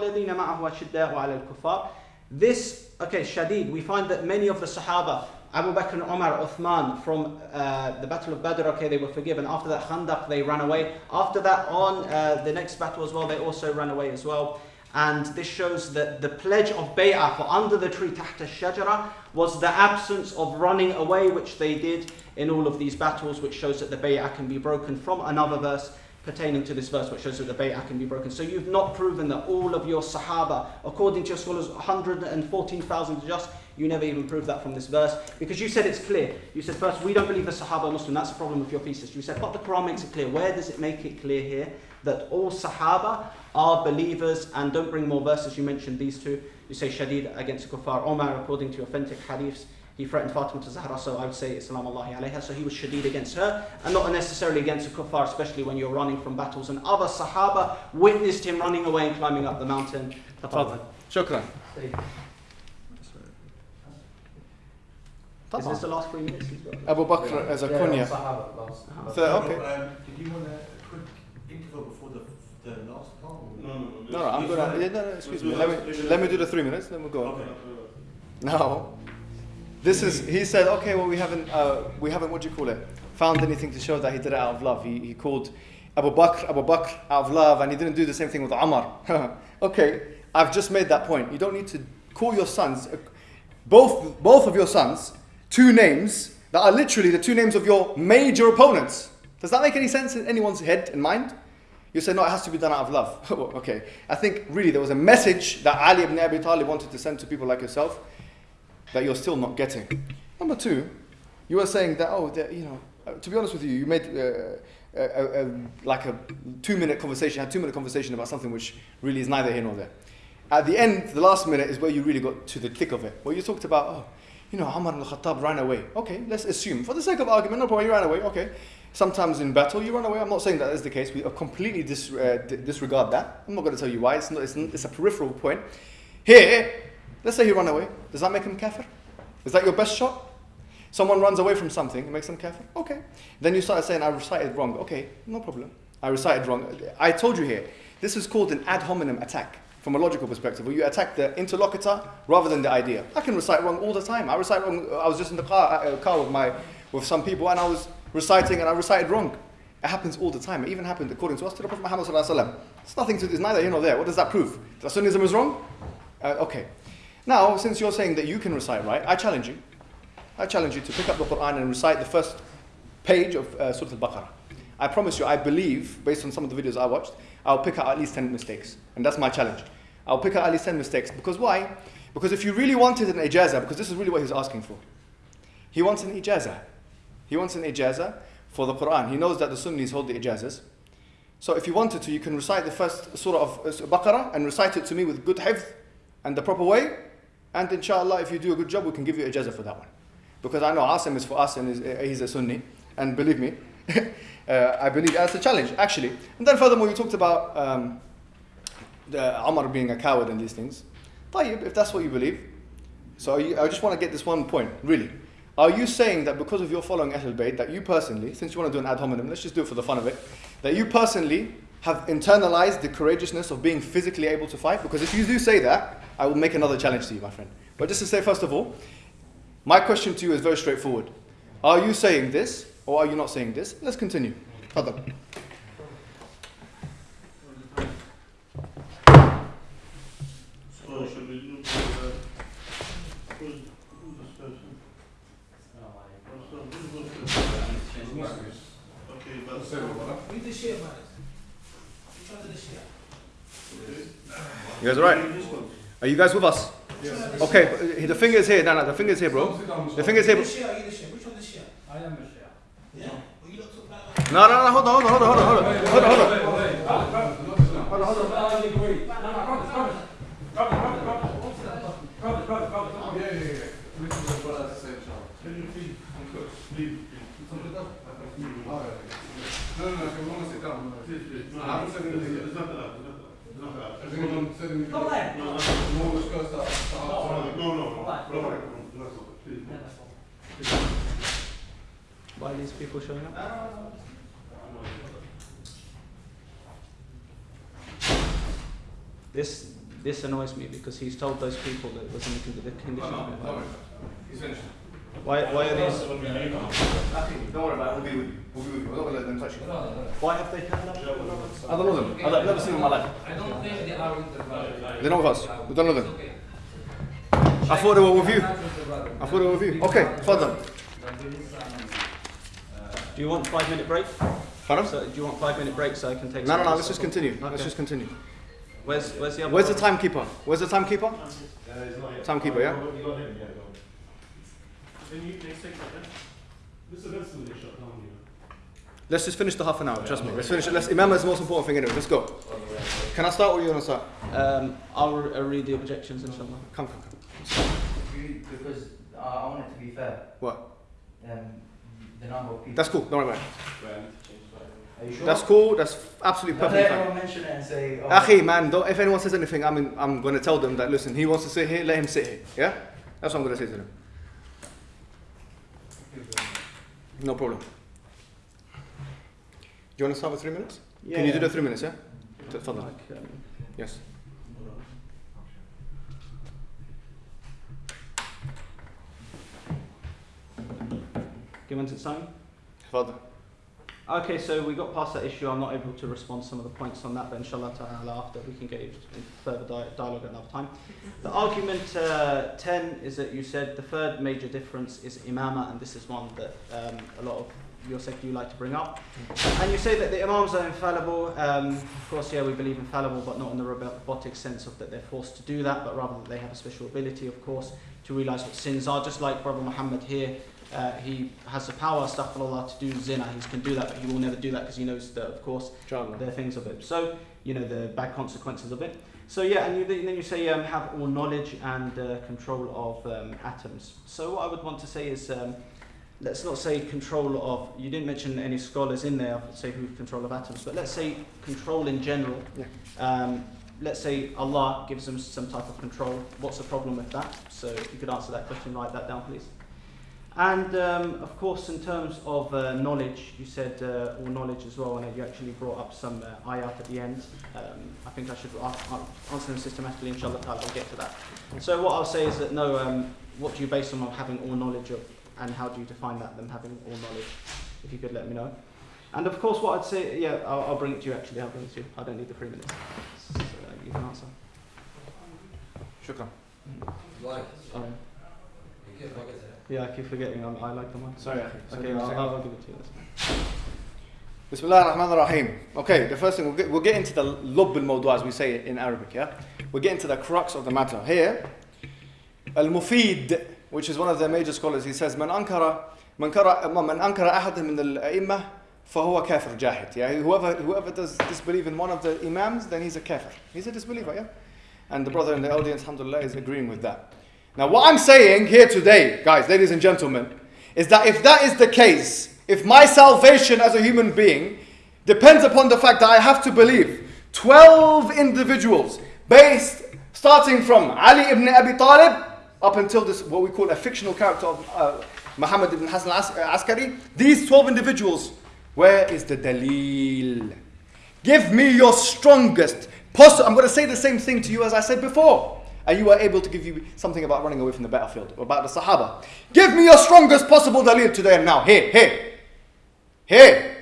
ala al-kuffar. This, okay, Shadid, we find that many of the Sahaba, Abu Bakr and Umar, Uthman, from uh, the Battle of Badr, okay, they were forgiven. After that, Khandaq, they ran away. After that, on uh, the next battle as well, they also ran away as well. And this shows that the pledge of bay'ah for under the tree, tahta shajara, was the absence of running away, which they did in all of these battles, which shows that the bay'ah can be broken from another verse pertaining to this verse, which shows that the bay'ah can be broken. So you've not proven that all of your Sahaba, according to your scholars, 114,000 just. You never even proved that from this verse because you said it's clear. You said first, we don't believe the Sahaba Muslim. That's the problem with your thesis. You said, but the Quran makes it clear. Where does it make it clear here that all Sahaba are believers? And don't bring more verses. You mentioned these two. You say Shadid against the Kuffar. Omar, according to authentic hadiths, he threatened Fatima to Zahra, so I would say Islam Allahi alayha. So he was shadid against her, and not necessarily against the kuffar, especially when you're running from battles. And other Sahaba witnessed him running away and climbing up the mountain. Shukran. Is this the last three minutes? Abu Bakr as a kunya. So, okay. Um, did you want a quick interval before the, the last part? No, no, no. No, no, I'm gonna. Yeah, no, no, excuse me. Let me let me do the three minutes, then we'll go. Okay. Now, this is, he said, okay, well, we haven't, uh, we haven't, what do you call it, found anything to show that he did it out of love. He, he called Abu Bakr, Abu Bakr out of love, and he didn't do the same thing with Umar. okay, I've just made that point. You don't need to call your sons, uh, both, both of your sons, two names that are literally the two names of your major opponents. Does that make any sense in anyone's head and mind? You say, no, it has to be done out of love. okay. I think really there was a message that Ali ibn Abi Talib wanted to send to people like yourself that you're still not getting. Number two, you were saying that, oh, you know, uh, to be honest with you, you made uh, a, a, a, like a two minute conversation, had two minute conversation about something which really is neither here nor there. At the end, the last minute is where you really got to the thick of it, where you talked about, oh, you know, Umar al-Khattab ran away. Okay, let's assume, for the sake of argument, no problem, he ran away, okay. Sometimes in battle you run away. I'm not saying that is the case. We completely dis, uh, disregard that. I'm not going to tell you why. It's, not, it's, it's a peripheral point. Here, Let's say he ran away. Does that make him kafir? Is that your best shot? Someone runs away from something, it makes them kafir? Okay. Then you start saying, I recited wrong. Okay, no problem. I recited wrong. I told you here, this is called an ad hominem attack from a logical perspective, where you attack the interlocutor rather than the idea. I can recite wrong all the time. I recite wrong. I was just in the car, uh, car with, my, with some people and I was reciting and I recited wrong. It happens all the time. It even happened according to us to the Prophet Muhammad. It's nothing to, it's neither here nor there. What does that prove? That Sunnism is wrong? Uh, okay. Now, since you're saying that you can recite right, I challenge you. I challenge you to pick up the Quran and recite the first page of uh, Surah Al-Baqarah. I promise you, I believe, based on some of the videos I watched, I'll pick out at least 10 mistakes. And that's my challenge. I'll pick out at least 10 mistakes. Because why? Because if you really wanted an ijazah, because this is really what he's asking for. He wants an ijazah. He wants an ijazah for the Quran. He knows that the Sunnis hold the ijazas. So if you wanted to, you can recite the first surah of uh, Baqarah and recite it to me with good hifz and the proper way. And inshallah, if you do a good job, we can give you ijazah for that one. Because I know Asim is for us and uh, he's a Sunni. And believe me, uh, I believe that's a challenge, actually. And then furthermore, you talked about um, the Umar being a coward and these things. طيب, if that's what you believe. So you, I just want to get this one point, really. Are you saying that because of your following Ahlul Bayt, that you personally, since you want to do an ad hominem, let's just do it for the fun of it, that you personally have internalized the courageousness of being physically able to fight? Because if you do say that, I will make another challenge to you, my friend. But just to say, first of all, my question to you is very straightforward. Are you saying this or are you not saying this? Let's continue. Tafadhal. We look at the, who's, who's this person? What's the, who's this person? Okay, that's. Read the share, man. Which one's the share? You guys alright? Are you guys with us? Yes. Okay, the finger's here. No, no, the finger's here, bro. The finger's here. Bro. the one's the share? I am No, no, no, hold on, hold on, hold on, hold on, hold on, hold on. Hold on, hold on. I agree. No, no, Robert, Robert. Robert, Robert, Robert. Robert, Robert, Robert, Robert. Yeah, yeah, yeah. Which is what I say, inshallah. Can you please, please, No, Come are these people showing up? This this annoys me because he's told those people that it was in the, condition. Of. He's finished. Why why are these? Don't worry about it. We'll be with you. We'll be with you. We're not going to let them touch you. Why have they turned up? I don't know them. I've never seen them in my life. I don't think they are with the brother. They're not with us. We don't know them. I thought they were with you. The. I thought they were with you. Okay, further. But there is some, uh, Do you want five minute break? Pardon? So do you want five minute break so I can take? No, some no, no. of Let's just stuff? continue. Let's just continue. Where's where's the other? Where's the brother? timekeeper? Where's the timekeeper? Timekeeper, yeah? Next thing, then. This event's gonna get shut down, you know. Let's just finish the half an hour. Trust me. Let's finish it. Let's, Imam is the most important thing anyway. Let's go. Can I start or you want to start? Um, I'll re- uh, read the objections inshallah. Come, come, come. You- Because uh, I want it to be fair. What? Um, the number of people. That's cool. Don't worry about Are you it. sure? That's cool. That's absolutely Don't perfectly let everyone mention it and say. Oh, Akhi, man, don't, if anyone says anything, I'm, in, I'm going to tell them that, listen, he wants to sit here, let him sit here. Yeah? That's what I'm going to say to them. No problem. Do you want to start with three minutes? Yeah. Can you do the three minutes, yeah? Tfadal. Like, um, give us time. Tfadal. Okay, so we got past that issue. I'm not able to respond to some of the points on that, but inshallah ta'ala after we can get in further di- dialogue at another time. The argument uh, 10 is that you said the third major difference is imama, and this is one that um, a lot of your sect you like to bring up. And you say that the imams are infallible. Um, of course, yeah, we believe infallible, but not in the robotic sense of that they're forced to do that, but rather that they have a special ability, of course, to realize what sins are. Just like Brother Muhammad here, uh, he has the power, astaghfirullah, to do zina. He can do that, but he will never do that because he knows that, of course, there are things of it. So, you know, the bad consequences of it. So, yeah, and you, then you say um, have all knowledge and uh, control of um, atoms. So, what I would want to say is, um, let's not say control of, you didn't mention any scholars in there, say who control of atoms, but let's say control in general. Yeah. Um, let's say Allah gives them some type of control. What's the problem with that? So, if you could answer that question, write that down, please. And um, of course, in terms of uh, knowledge, you said uh, all knowledge as well, and you actually brought up some uh, ayat at the end. Um, I think I should a- a- answer them systematically, inshallah ta'ala, we'll get to that. So, what I'll say is that no, um, what do you base on having all knowledge of, and how do you define that, them having all knowledge? If you could let me know. And of course, what I'd say, yeah, I'll, I'll bring it to you actually, I'll bring it to you. I don't need the three minutes. So, you can answer. Shukran. Um, yeah, I keep forgetting, I, I like the one. Sorry, Akhi. Okay, I'll, I'll give it to you. That's fine. Bismillah ar-Rahman ar-Rahim. Okay, the first thing, we'll get, we'll get into the lub al as we say it in Arabic, yeah? We'll get into the crux of the matter. Here, Al-Mufid, which is one of the major scholars, he says, Man ankara من كر من أنكر أحد من الأئمة فهو كافر جاهد. Yeah, whoever whoever does disbelieve in one of the imams, then he's a kafir. He's a disbeliever. Yeah, and the brother in the audience, alhamdulillah, is agreeing with that. now, what I'm saying here today, guys, ladies and gentlemen, is that if that is the case, if my salvation as a human being depends upon the fact that I have to believe 12 individuals based starting from Ali ibn Abi Talib up until this what we call a fictional character of uh, Muhammad ibn Hassan uh, Askari these 12 individuals where is the dalil? Give me your strongest possible I'm going to say the same thing to you as I said before and you were able to give you something about running away from the battlefield or about the Sahaba give me your strongest possible dalil today and now here here here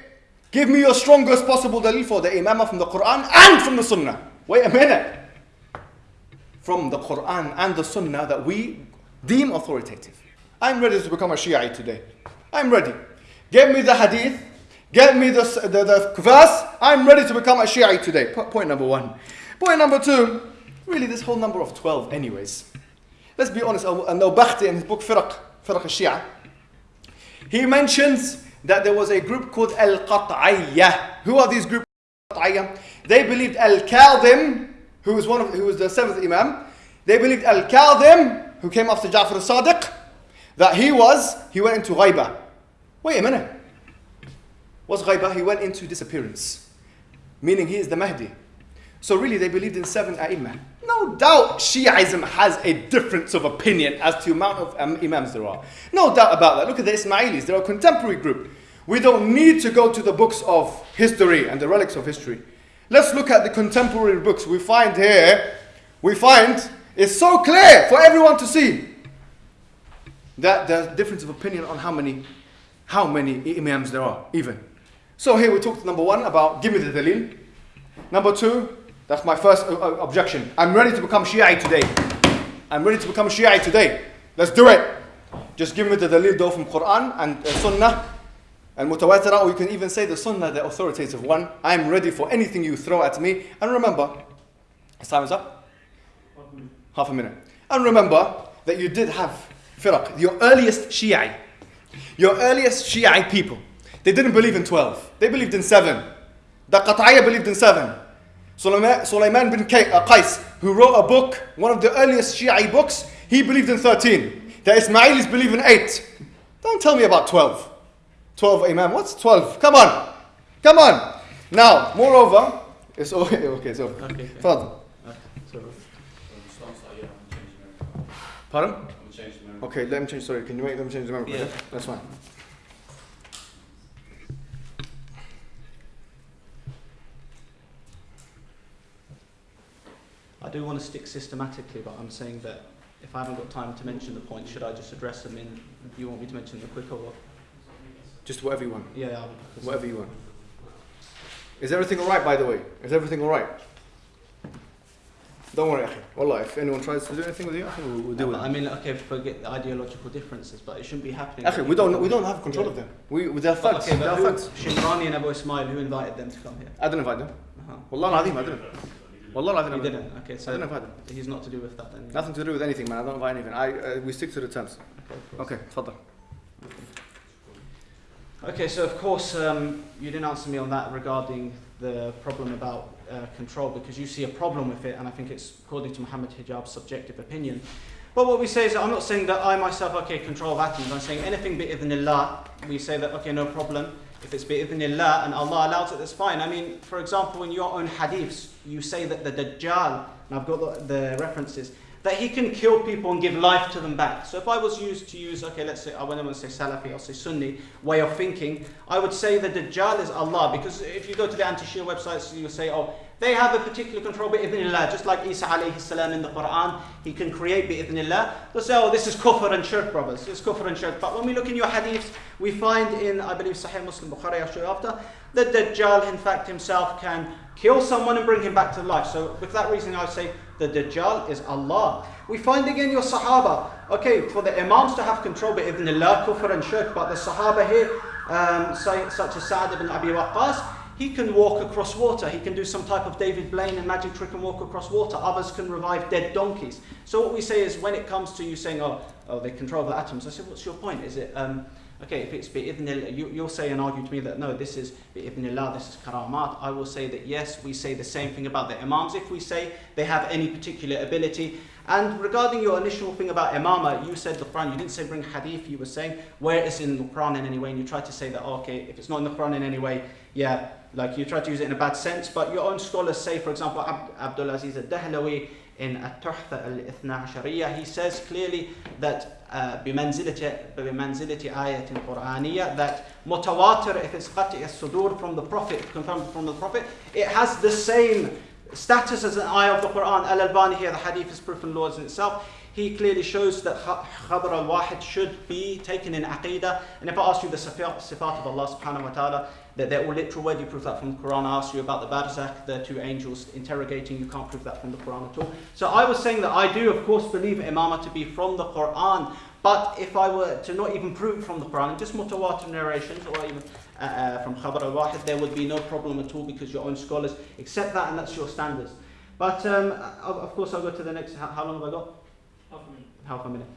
Give me your strongest possible dalil for the imamah from the Quran and from the Sunnah. Wait a minute. From the Quran and the Sunnah that we deem authoritative. I'm ready to become a Shiite today. I'm ready. Give me the hadith. Get me the, the, the verse. I'm ready to become a Shiite today. Po- point number one. Point number two. Really, this whole number of 12, anyways. Let's be honest. Al Bakhti in his book Firaq, Firaq al-Shia, he mentions that there was a group called Al Qat'iyah. Who are these? Qat'iyah? They believed Al Kadhim, who was one of who was the seventh Imam. They believed Al Kadhim, who came after Ja'far al-Sadiq, that he was he went into ghaiba. Wait a minute. What's ghaiba? He went into disappearance, meaning he is the Mahdi. So really, they believed in seven A'immah. No doubt Shiaism has a difference of opinion as to the amount of um, Imams there are. No doubt about that. Look at the Ismailis, they're a contemporary group. We don't need to go to the books of history and the relics of history. Let's look at the contemporary books. We find here, we find it's so clear for everyone to see that there's difference of opinion on how many, how many Imams there are, even. So here we talked number one about give me the dalil. Number two, that's my first uh, uh, objection. I'm ready to become Shiite today. I'm ready to become Shiite today. Let's do it. Just give me the dalil though from Quran and uh, Sunnah and Mutawatira, or you can even say the Sunnah, the authoritative one. I'm ready for anything you throw at me. And remember, his time is up. Half a minute. And remember that you did have firaq, your earliest Shiite, your earliest Shiite people. They didn't believe in 12. They believed in 7. The Qat'iyah believed in 7. Sulaiman, bin uh, Qais, who wrote a book, one of the earliest Shiite books, he believed in 13. The Ismailis believe in 8. Don't tell me about 12. 12 Imam. What's 12? Come on. Come on. Now, moreover, it's okay, okay, so. Okay, okay. Further. Okay, so Pardon? Change the memory. Okay, let me change. Sorry, can you wait, let them change the memory? Yeah. That's fine. Do want to stick systematically, but I'm saying that if I haven't got time to mention the points, should I just address them in? You want me to mention them quicker? Or, Just whatever you want. yeah, Whatever you want. Is everything alright, by the way? Is everything alright? Don't worry. Wallah, if anyone tries to do anything with you, we'll, we'll deal with I mean, okay, forget the ideological differences, but it shouldn't be happening. Akhi, we don't, we don't have control Yeah. of them. We, their But thugs. okay, they're thugs. Shimrani and Abu Ismail, who invited them to come here? I didn't invite them. Uh-huh. Wallah I didn't. Al-Azim, I You didn't. Okay, I so didn't invite them. he's not to do with that then. Nothing to do with anything, man. I don't invite anything. I, uh, we stick to the terms. Okay, course. Okay. Okay, so of course um, you didn't answer me on that regarding the problem about uh, control because you see a problem with it, and I think it's according to Muhammad Hijab's subjective opinion. But what we say is that I'm not saying that I myself, okay, control of atoms. I'm saying anything bi'idhnillah, we say that, okay, no problem. If it's bi'idhnillah and Allah allows it, that's fine. I mean, for example, in your own hadiths, you say that the Dajjal, and I've got the, the references, that he can kill people and give life to them back. So if I was used to use, okay, let's say, I wouldn't want to say Salafi, I'll say Sunni way of thinking, I would say the Dajjal is Allah. Because if you go to the anti-Shia websites, you'll say, oh, they have a particular control bi'idhnillah, just like Isa alayhi salam in the Quran, he can create bi'idhnillah. They'll say, oh, this is kufr and shirk, brothers. It's kufr and shirk. But when we look in your hadiths, we find in, I believe, Sahih Muslim Bukhari, I'll show you after, that Dajjal, in fact, himself can kill someone and bring him back to life. So, with that reason, I would say the Dajjal is Allah. We find again your Sahaba. Okay, for the Imams to have control, but bi'idhnillah, kufr and shirk, but the Sahaba here, um, say, such as Sa'ad ibn Abi Waqqas, he can walk across water. He can do some type of David Blaine and magic trick and walk across water. Others can revive dead donkeys. So what we say is when it comes to you saying, oh, oh they control the atoms, I say, what's your point? Is it um, Okay, if it's bi'idhnillah, you, you'll say and argue to me that no, this is bi'idhnillah, this is karamat. I will say that yes, we say the same thing about the imams if we say they have any particular ability. And regarding your initial thing about imama, you said the Quran, you didn't say bring hadith, you were saying where it's in the Quran in any way, and you tried to say that, oh, okay, if it's not in the Quran in any way, yeah, like you try to use it in a bad sense, but your own scholars say, for example, Ab- Abdul Aziz al-Dahlawi in At-Tuhfa al-Ithna Ashariya, he says clearly that uh, بمنزلة بمنزلة آية قرآنية that mutawatir if it's قطع الصدور from the Prophet confirmed from the Prophet it has the same status as an ayah of the Quran Al-Albani here the hadith is proof and laws in itself he clearly shows that khabar al-wahid should be taken in aqidah and if I ask you the sifat of Allah subhanahu wa ta'ala that they're all literal do you prove that from the Quran I asked you about the barzakh the two angels interrogating you can't prove that from the Quran at all so I was saying that I do of course believe imamah to be from the Quran but if I were to not even prove it from the Quran, just mutawatir narrations or even uh, uh, from Khabar al-Wahid, there would be no problem at all because your own scholars accept that and that's your standards. But um, of, course, I'll go to the next. How long have I got? Half a minute.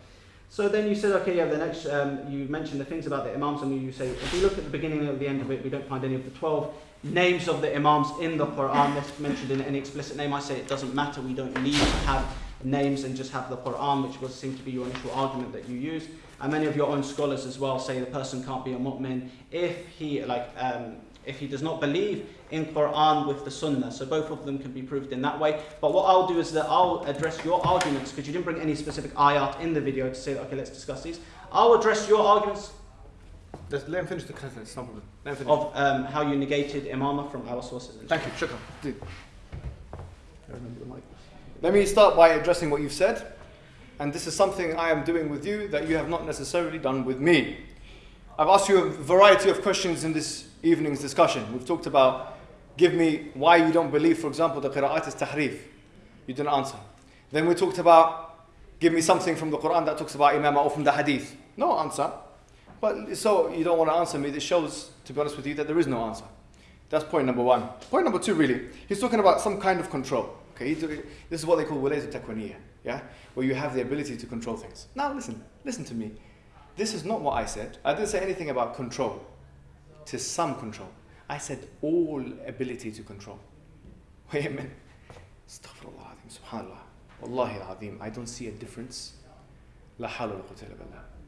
So then you said, okay, yeah, the next, um, you mentioned the things about the Imams, and you say, if we look at the beginning and the end of it, we don't find any of the 12 names of the Imams in the Quran mentioned in any explicit name. I say it doesn't matter, we don't need to have names and just have the Quran, which was seem to be your initial argument that you use. And many of your own scholars as well say the person can't be a mu'min if he like um, if he does not believe in Quran with the Sunnah. So both of them can be proved in that way. But what I'll do is that I'll address your arguments because you didn't bring any specific ayat in the video to say okay, let's discuss these. I'll address your arguments Let's, let him finish the sentence, no problem. Let him finish. of um, how you negated imamah from our sources. Thank you, shukran. Dude. Let me start by addressing what you've said. And this is something I am doing with you that you have not necessarily done with me. I've asked you a variety of questions in this evening's discussion. We've talked about give me why you don't believe, for example, the qira'at is tahrif. You didn't answer. Then we talked about give me something from the Quran that talks about imamah or from the hadith. No answer. But so you don't want to answer me. This shows, to be honest with you, that there is no answer. That's point number one. Point number two, really, he's talking about some kind of control. Okay, this is what they call wilayat takwaniya, yeah, where you have the ability to control things. Now, listen, listen to me. This is not what I said. I didn't say anything about control. To some control. I said all ability to control. Wait a minute. Astaghfirullah, subhanallah. Wallahi al-azim, I don't see a difference. La hawla.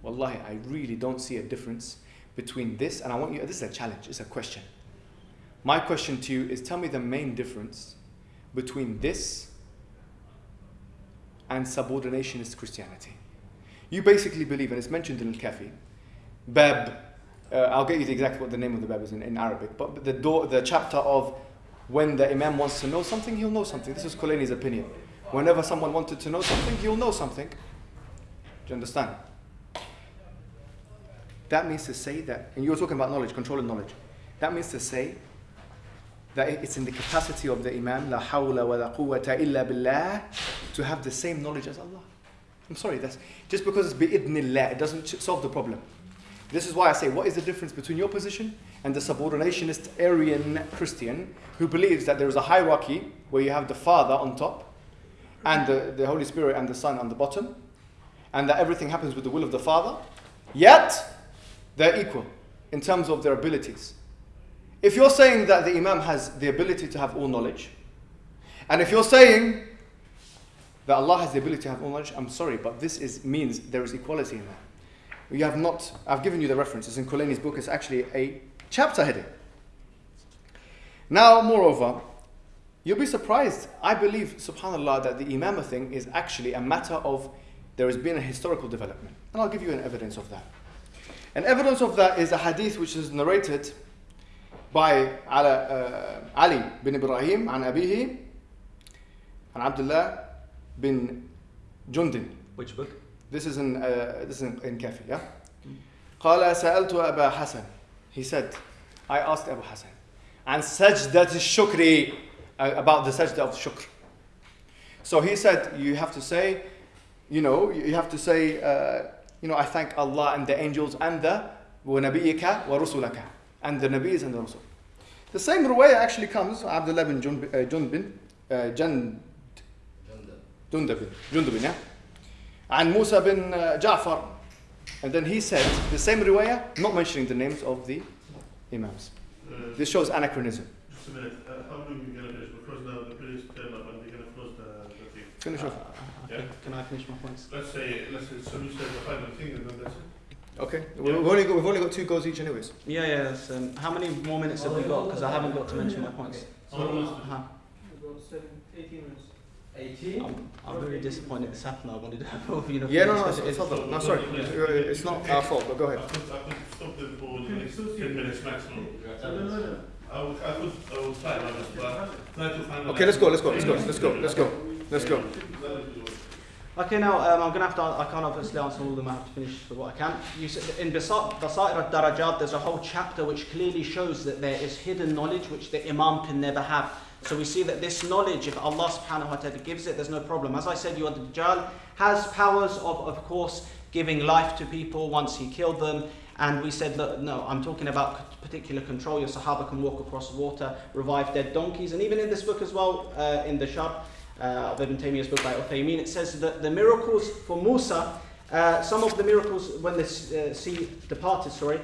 Wallahi, I really don't see a difference between this, and I want you, this is a challenge, it's a question. My question to you is tell me the main difference between this and subordinationist Christianity. You basically believe, and it's mentioned in Al-Kafi, Bab, uh, I'll get you the exact what the name of the Bab is in, in Arabic, but the, door, the chapter of when the Imam wants to know something, he'll know something. This is Kulayni's opinion. Whenever someone wanted to know something, he'll know something. Do you understand? That means to say that, and you're talking about knowledge, controlling knowledge. That means to say that it's in the capacity of the Imam, la hawla wa la quwwata illa billah, to have the same knowledge as Allah. I'm sorry, that's just because it's bi'idhnillah, it doesn't solve the problem. This is why I say, what is the difference between your position and the subordinationist Arian Christian who believes that there is a hierarchy where you have the Father on top and the, the Holy Spirit and the Son on the bottom, and that everything happens with the will of the Father, yet they're equal in terms of their abilities. If you're saying that the Imam has the ability to have all knowledge, and if you're saying that Allah has the ability to have all knowledge, I'm sorry, but this is, means there is equality in that. You have not, I've given you the references in Kulayni's book, it's actually a chapter heading. Now, moreover, you'll be surprised. I believe, subhanAllah, that the imamah thing is actually a matter of there has been a historical development. And I'll give you an evidence of that. An evidence of that is a hadith which is narrated by uh, Ali bin Ibrahim an Abihi and Abdullah bin Jundin. Which book? This is in uh, this is in, in Kafi, yeah. قال سألت أبا حسن. He said, I asked Abu Hassan, and sajdat shukri uh, about the sajda of shukr. So he said, you have to say, you know, you have to say, uh, you know, I thank Allah and the angels and the وَنَبِيِّكَ وَرُسُلَكَ and the Nabis and the Rasul. The same ruwayah actually comes, Abdullah bin Jund, uh, Jundbin, uh, Jund, Jundabin, Jundabin, yeah? عن موسى بن جعفر And then he said the same riwayah, not mentioning the names of the imams. Uh, This shows anachronism. Just a minute, uh, how long are we gonna finish? Because now the police turn up and they're gonna close the, the thing. Finish off. Uh, okay. Yeah. Can I finish my points? Let's say, let's say, so you say the final thing and then that's it. Okay. We've only got, we've only got two goals each, anyways. Yeah, yeah. that's, Um, how many more minutes have we got? Because I haven't got to mention my points. How long is it? Uh-huh. About seven, 18 minutes. 18? I'm, I'm very disappointed this happened. I wanted to have all, you know. Yeah, no, no, finish it's, this. it's, no, sorry. It's not our fault, but go I ahead. could, I could stop them for the next ten minutes maximum. No, no, no. I would, I could, I would try my best, but try. Okay, let's go, let's go, let's go, let's go, let's go, let's go. Okay, now um, I'm going to have to. I can't obviously answer all of them. I have to finish for what I can. You said in Basa- Basair al-Darajat, there's a whole chapter which clearly shows that there is hidden knowledge which the Imam can never have. So we see that this knowledge, if Allah subhanahu wa ta'ala gives it, there's no problem. As I said, you are the Dajjal has powers of, of course, giving life to people once he killed them. And we said that, no, I'm talking about particular control. Your Sahaba can walk across water, revive dead donkeys. And even in this book as well, uh, in the Shar, uh, of Ibn Taymiyyah's book by Uthaymeen, it says that the miracles for Musa, uh, some of the miracles when the uh, sea departed, sorry,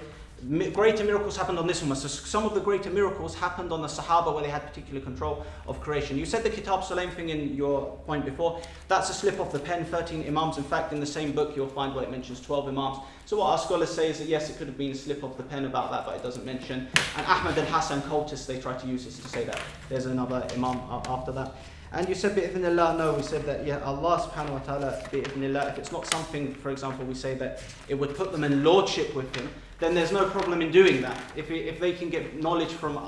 greater miracles happened on this one. So some of the greater miracles happened on the Sahaba where they had particular control of creation. You said the Kitab Sulaim thing in your point before. That's a slip of the pen, 13 Imams. In fact, in the same book, you'll find where it mentions 12 Imams. So what our scholars say is that yes, it could have been a slip of the pen about that, but it doesn't mention. And Ahmad al-Hassan cultists, they try to use this to say that there's another Imam after that. And you said bi'idhnillah, no, we said that yeah, Allah subhanahu wa ta'ala bi'idhnillah, if it's not something, for example, we say that it would put them in lordship with him, then there's no problem in doing that. If, if they can get knowledge from uh,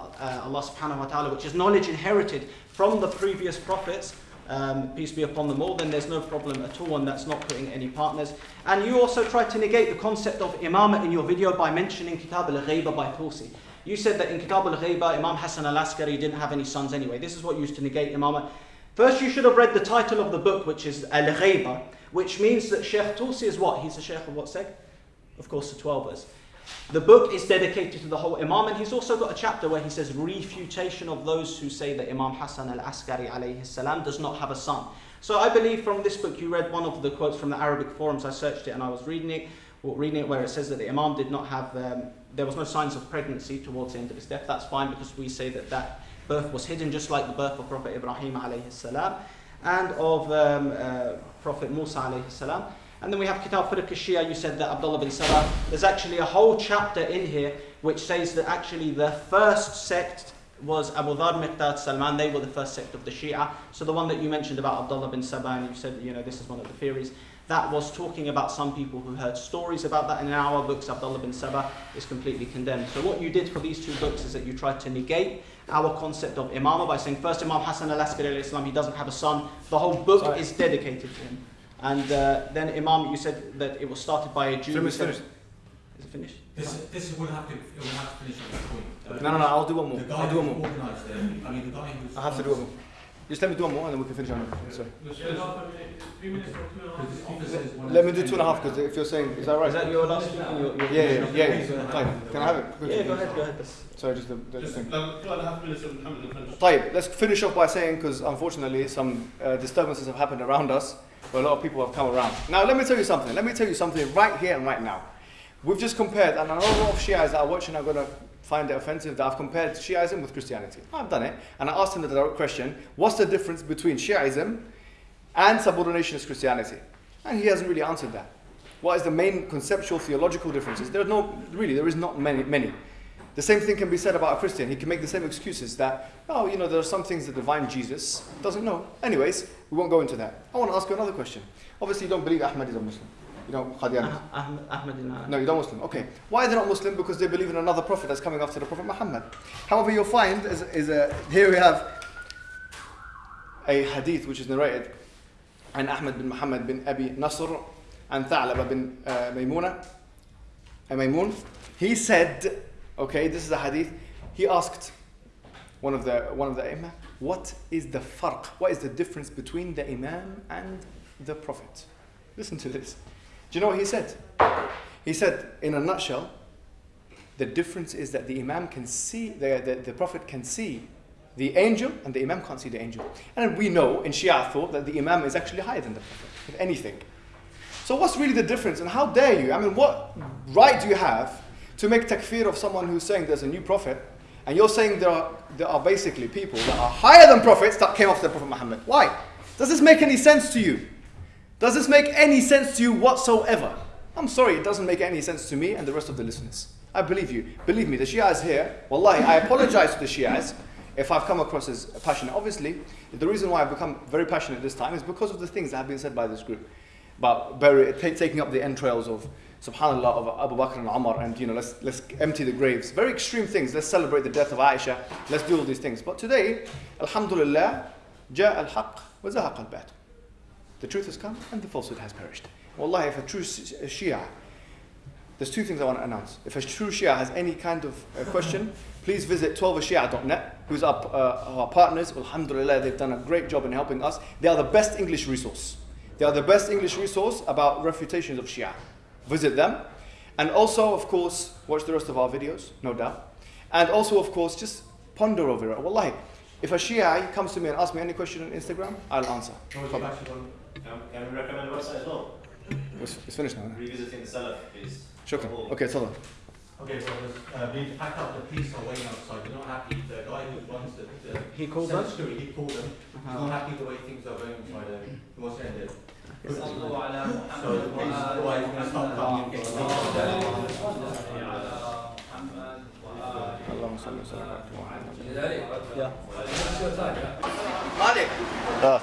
Allah subhanahu wa ta'ala, which is knowledge inherited from the previous prophets, um, peace be upon them all, then there's no problem at all, and that's not putting any partners. And you also tried to negate the concept of imamah in your video by mentioning Kitab al-Ghayba by Tusi. You said that in Kitab al-Ghayba, Imam Hassan al-Askari didn't have any sons anyway. This is what you used to negate imamah. First, you should have read the title of the book, which is Al Ghayba, which means that Sheikh Tusi is what? He's a Sheikh of what sect? Of course, the Twelvers. The book is dedicated to the whole Imam, and he's also got a chapter where he says refutation of those who say that Imam Hassan al Askari alayhi salam does not have a son. So I believe from this book you read one of the quotes from the Arabic forums. I searched it and I was reading it, reading it where it says that the Imam did not have, um, there was no signs of pregnancy towards the end of his death. That's fine because we say that that birth was hidden, just like the birth of Prophet Ibrahim alayhi salam and of um, uh, Prophet Musa alayhi salam. And then we have Kitab Fiqh Shia, you said that Abdullah bin Saba. There's actually a whole chapter in here which says that actually the first sect was Abu Dhar, Miqdad, Salman. They were the first sect of the Shia. So the one that you mentioned about Abdullah bin Saba, and you said, you know, this is one of the theories. That was talking about some people who heard stories about that. And in our books, Abdullah bin Saba is completely condemned. So what you did for these two books is that you tried to negate our concept of imamah by saying first Imam Hassan al-Askari alayhi salam, he doesn't have a son. The whole book Sorry. is dedicated to him. And uh, then Imam, you said that it was started by a Jew. Film You is said- finished. Is it finished? This, this will have to, it will have to finish at this point. Uh, No, no, no, I'll do one more. I'll do one more. I mean, the guy who's. I have to do one more. Just let me do one more and then we can finish on it. Sorry. Yeah, half a minute, three minutes or two and a half. Because the speaker says one Let me do ten two and a half minutes. because if you're saying, is that right? Is that your last speaking? Your, your Yeah, yeah, yeah. Please, yeah. uh, Can I have it? Yeah, go ahead, go ahead. That's- Sorry, just the, the Just thing. uh, two and a half minutes of Muhammad and finish. Tayyip, let's finish off by saying, because unfortunately some uh, disturbances have happened around us, where a lot of people have come around. Now, let me tell you something. Let me tell you something right here and right now. We've just compared, and I know a lot of Shiites that are watching are going to find it offensive that I've compared Shiaism with Christianity. I've done it, and I asked him the direct question what's the difference between Shiaism and subordinationist Christianity? And he hasn't really answered that. What is the main conceptual theological differences? There are no, really, there is not many, many. The same thing can be said about a Christian. He can make the same excuses that, oh, you know, there are some things the divine Jesus doesn't know. Anyways, we won't go into that. I want to ask you another question. Obviously, you don't believe Ahmad is a Muslim. You know. Ah- Ahmed, Ahmed No, you're not Muslim. Okay. Why are they not Muslim? Because they believe in another prophet that's coming after the Prophet Muhammad. However, you'll find is, is a, here we have a hadith which is narrated and Ahmad bin Muhammad bin Abi Nasr and Tha'laba bin uh, Maymuna, uh, Maymun. He said, okay, this is a hadith. He asked one of the one of the imam, what is the farq? What is the difference between the imam and the prophet? Listen to this. Do you know what he said? He said, in a nutshell, the difference is that the imam can see, the, the, the prophet can see the angel and the imam can't see the angel. And we know in Shia thought that the imam is actually higher than the prophet, if anything. So what's really the difference? And how dare you? I mean, what right do you have to make takfir of someone who's saying there's a new prophet, and you're saying there are there are basically people that are higher than prophets that came after the Prophet Muhammad? Why? Does this make any sense to you? Does this make any sense to you whatsoever? I'm sorry, it doesn't make any sense to me and the rest of the listeners. I believe you. Believe me, the Shias here, wallahi, I apologize to the Shias if I've come across as passionate. Obviously, the reason why I've become very passionate this time is because of the things that have been said by this group about bury, ta- taking up the entrails of subhanallah of Abu Bakr and Umar and you know let's let's empty the graves very extreme things let's celebrate the death of Aisha let's do all these things but today alhamdulillah جاء الحق وزهق الباطل the truth has come and the falsehood has perished wallahi if a true Shia there's two things I want to announce. If a true Shia has any kind of uh, question, please visit twelvershia.net, who's our, uh, our partners. Alhamdulillah, they've done a great job in helping us. They are the best English resource. They are the best English resource about refutations of Shia. Visit them. And also, of course, watch the rest of our videos, no doubt. And also, of course, just ponder over it. Wallahi, if a Shia comes to me and asks me any question on Instagram, I'll answer. Can, we recommend website as well? It's, it's finished now. Revisiting the Salaf, please. Sure. Okay, it's all done. Okay, well, uh, we pack up the police are waiting outside. We're not happy. The guy who runs the, the he called them. He called them. He's uh -huh. not happy the way things are going inside there. He wants to end it. so the police, otherwise, going to stop coming. اللهم صل وسلم. على محمد مالك. آه.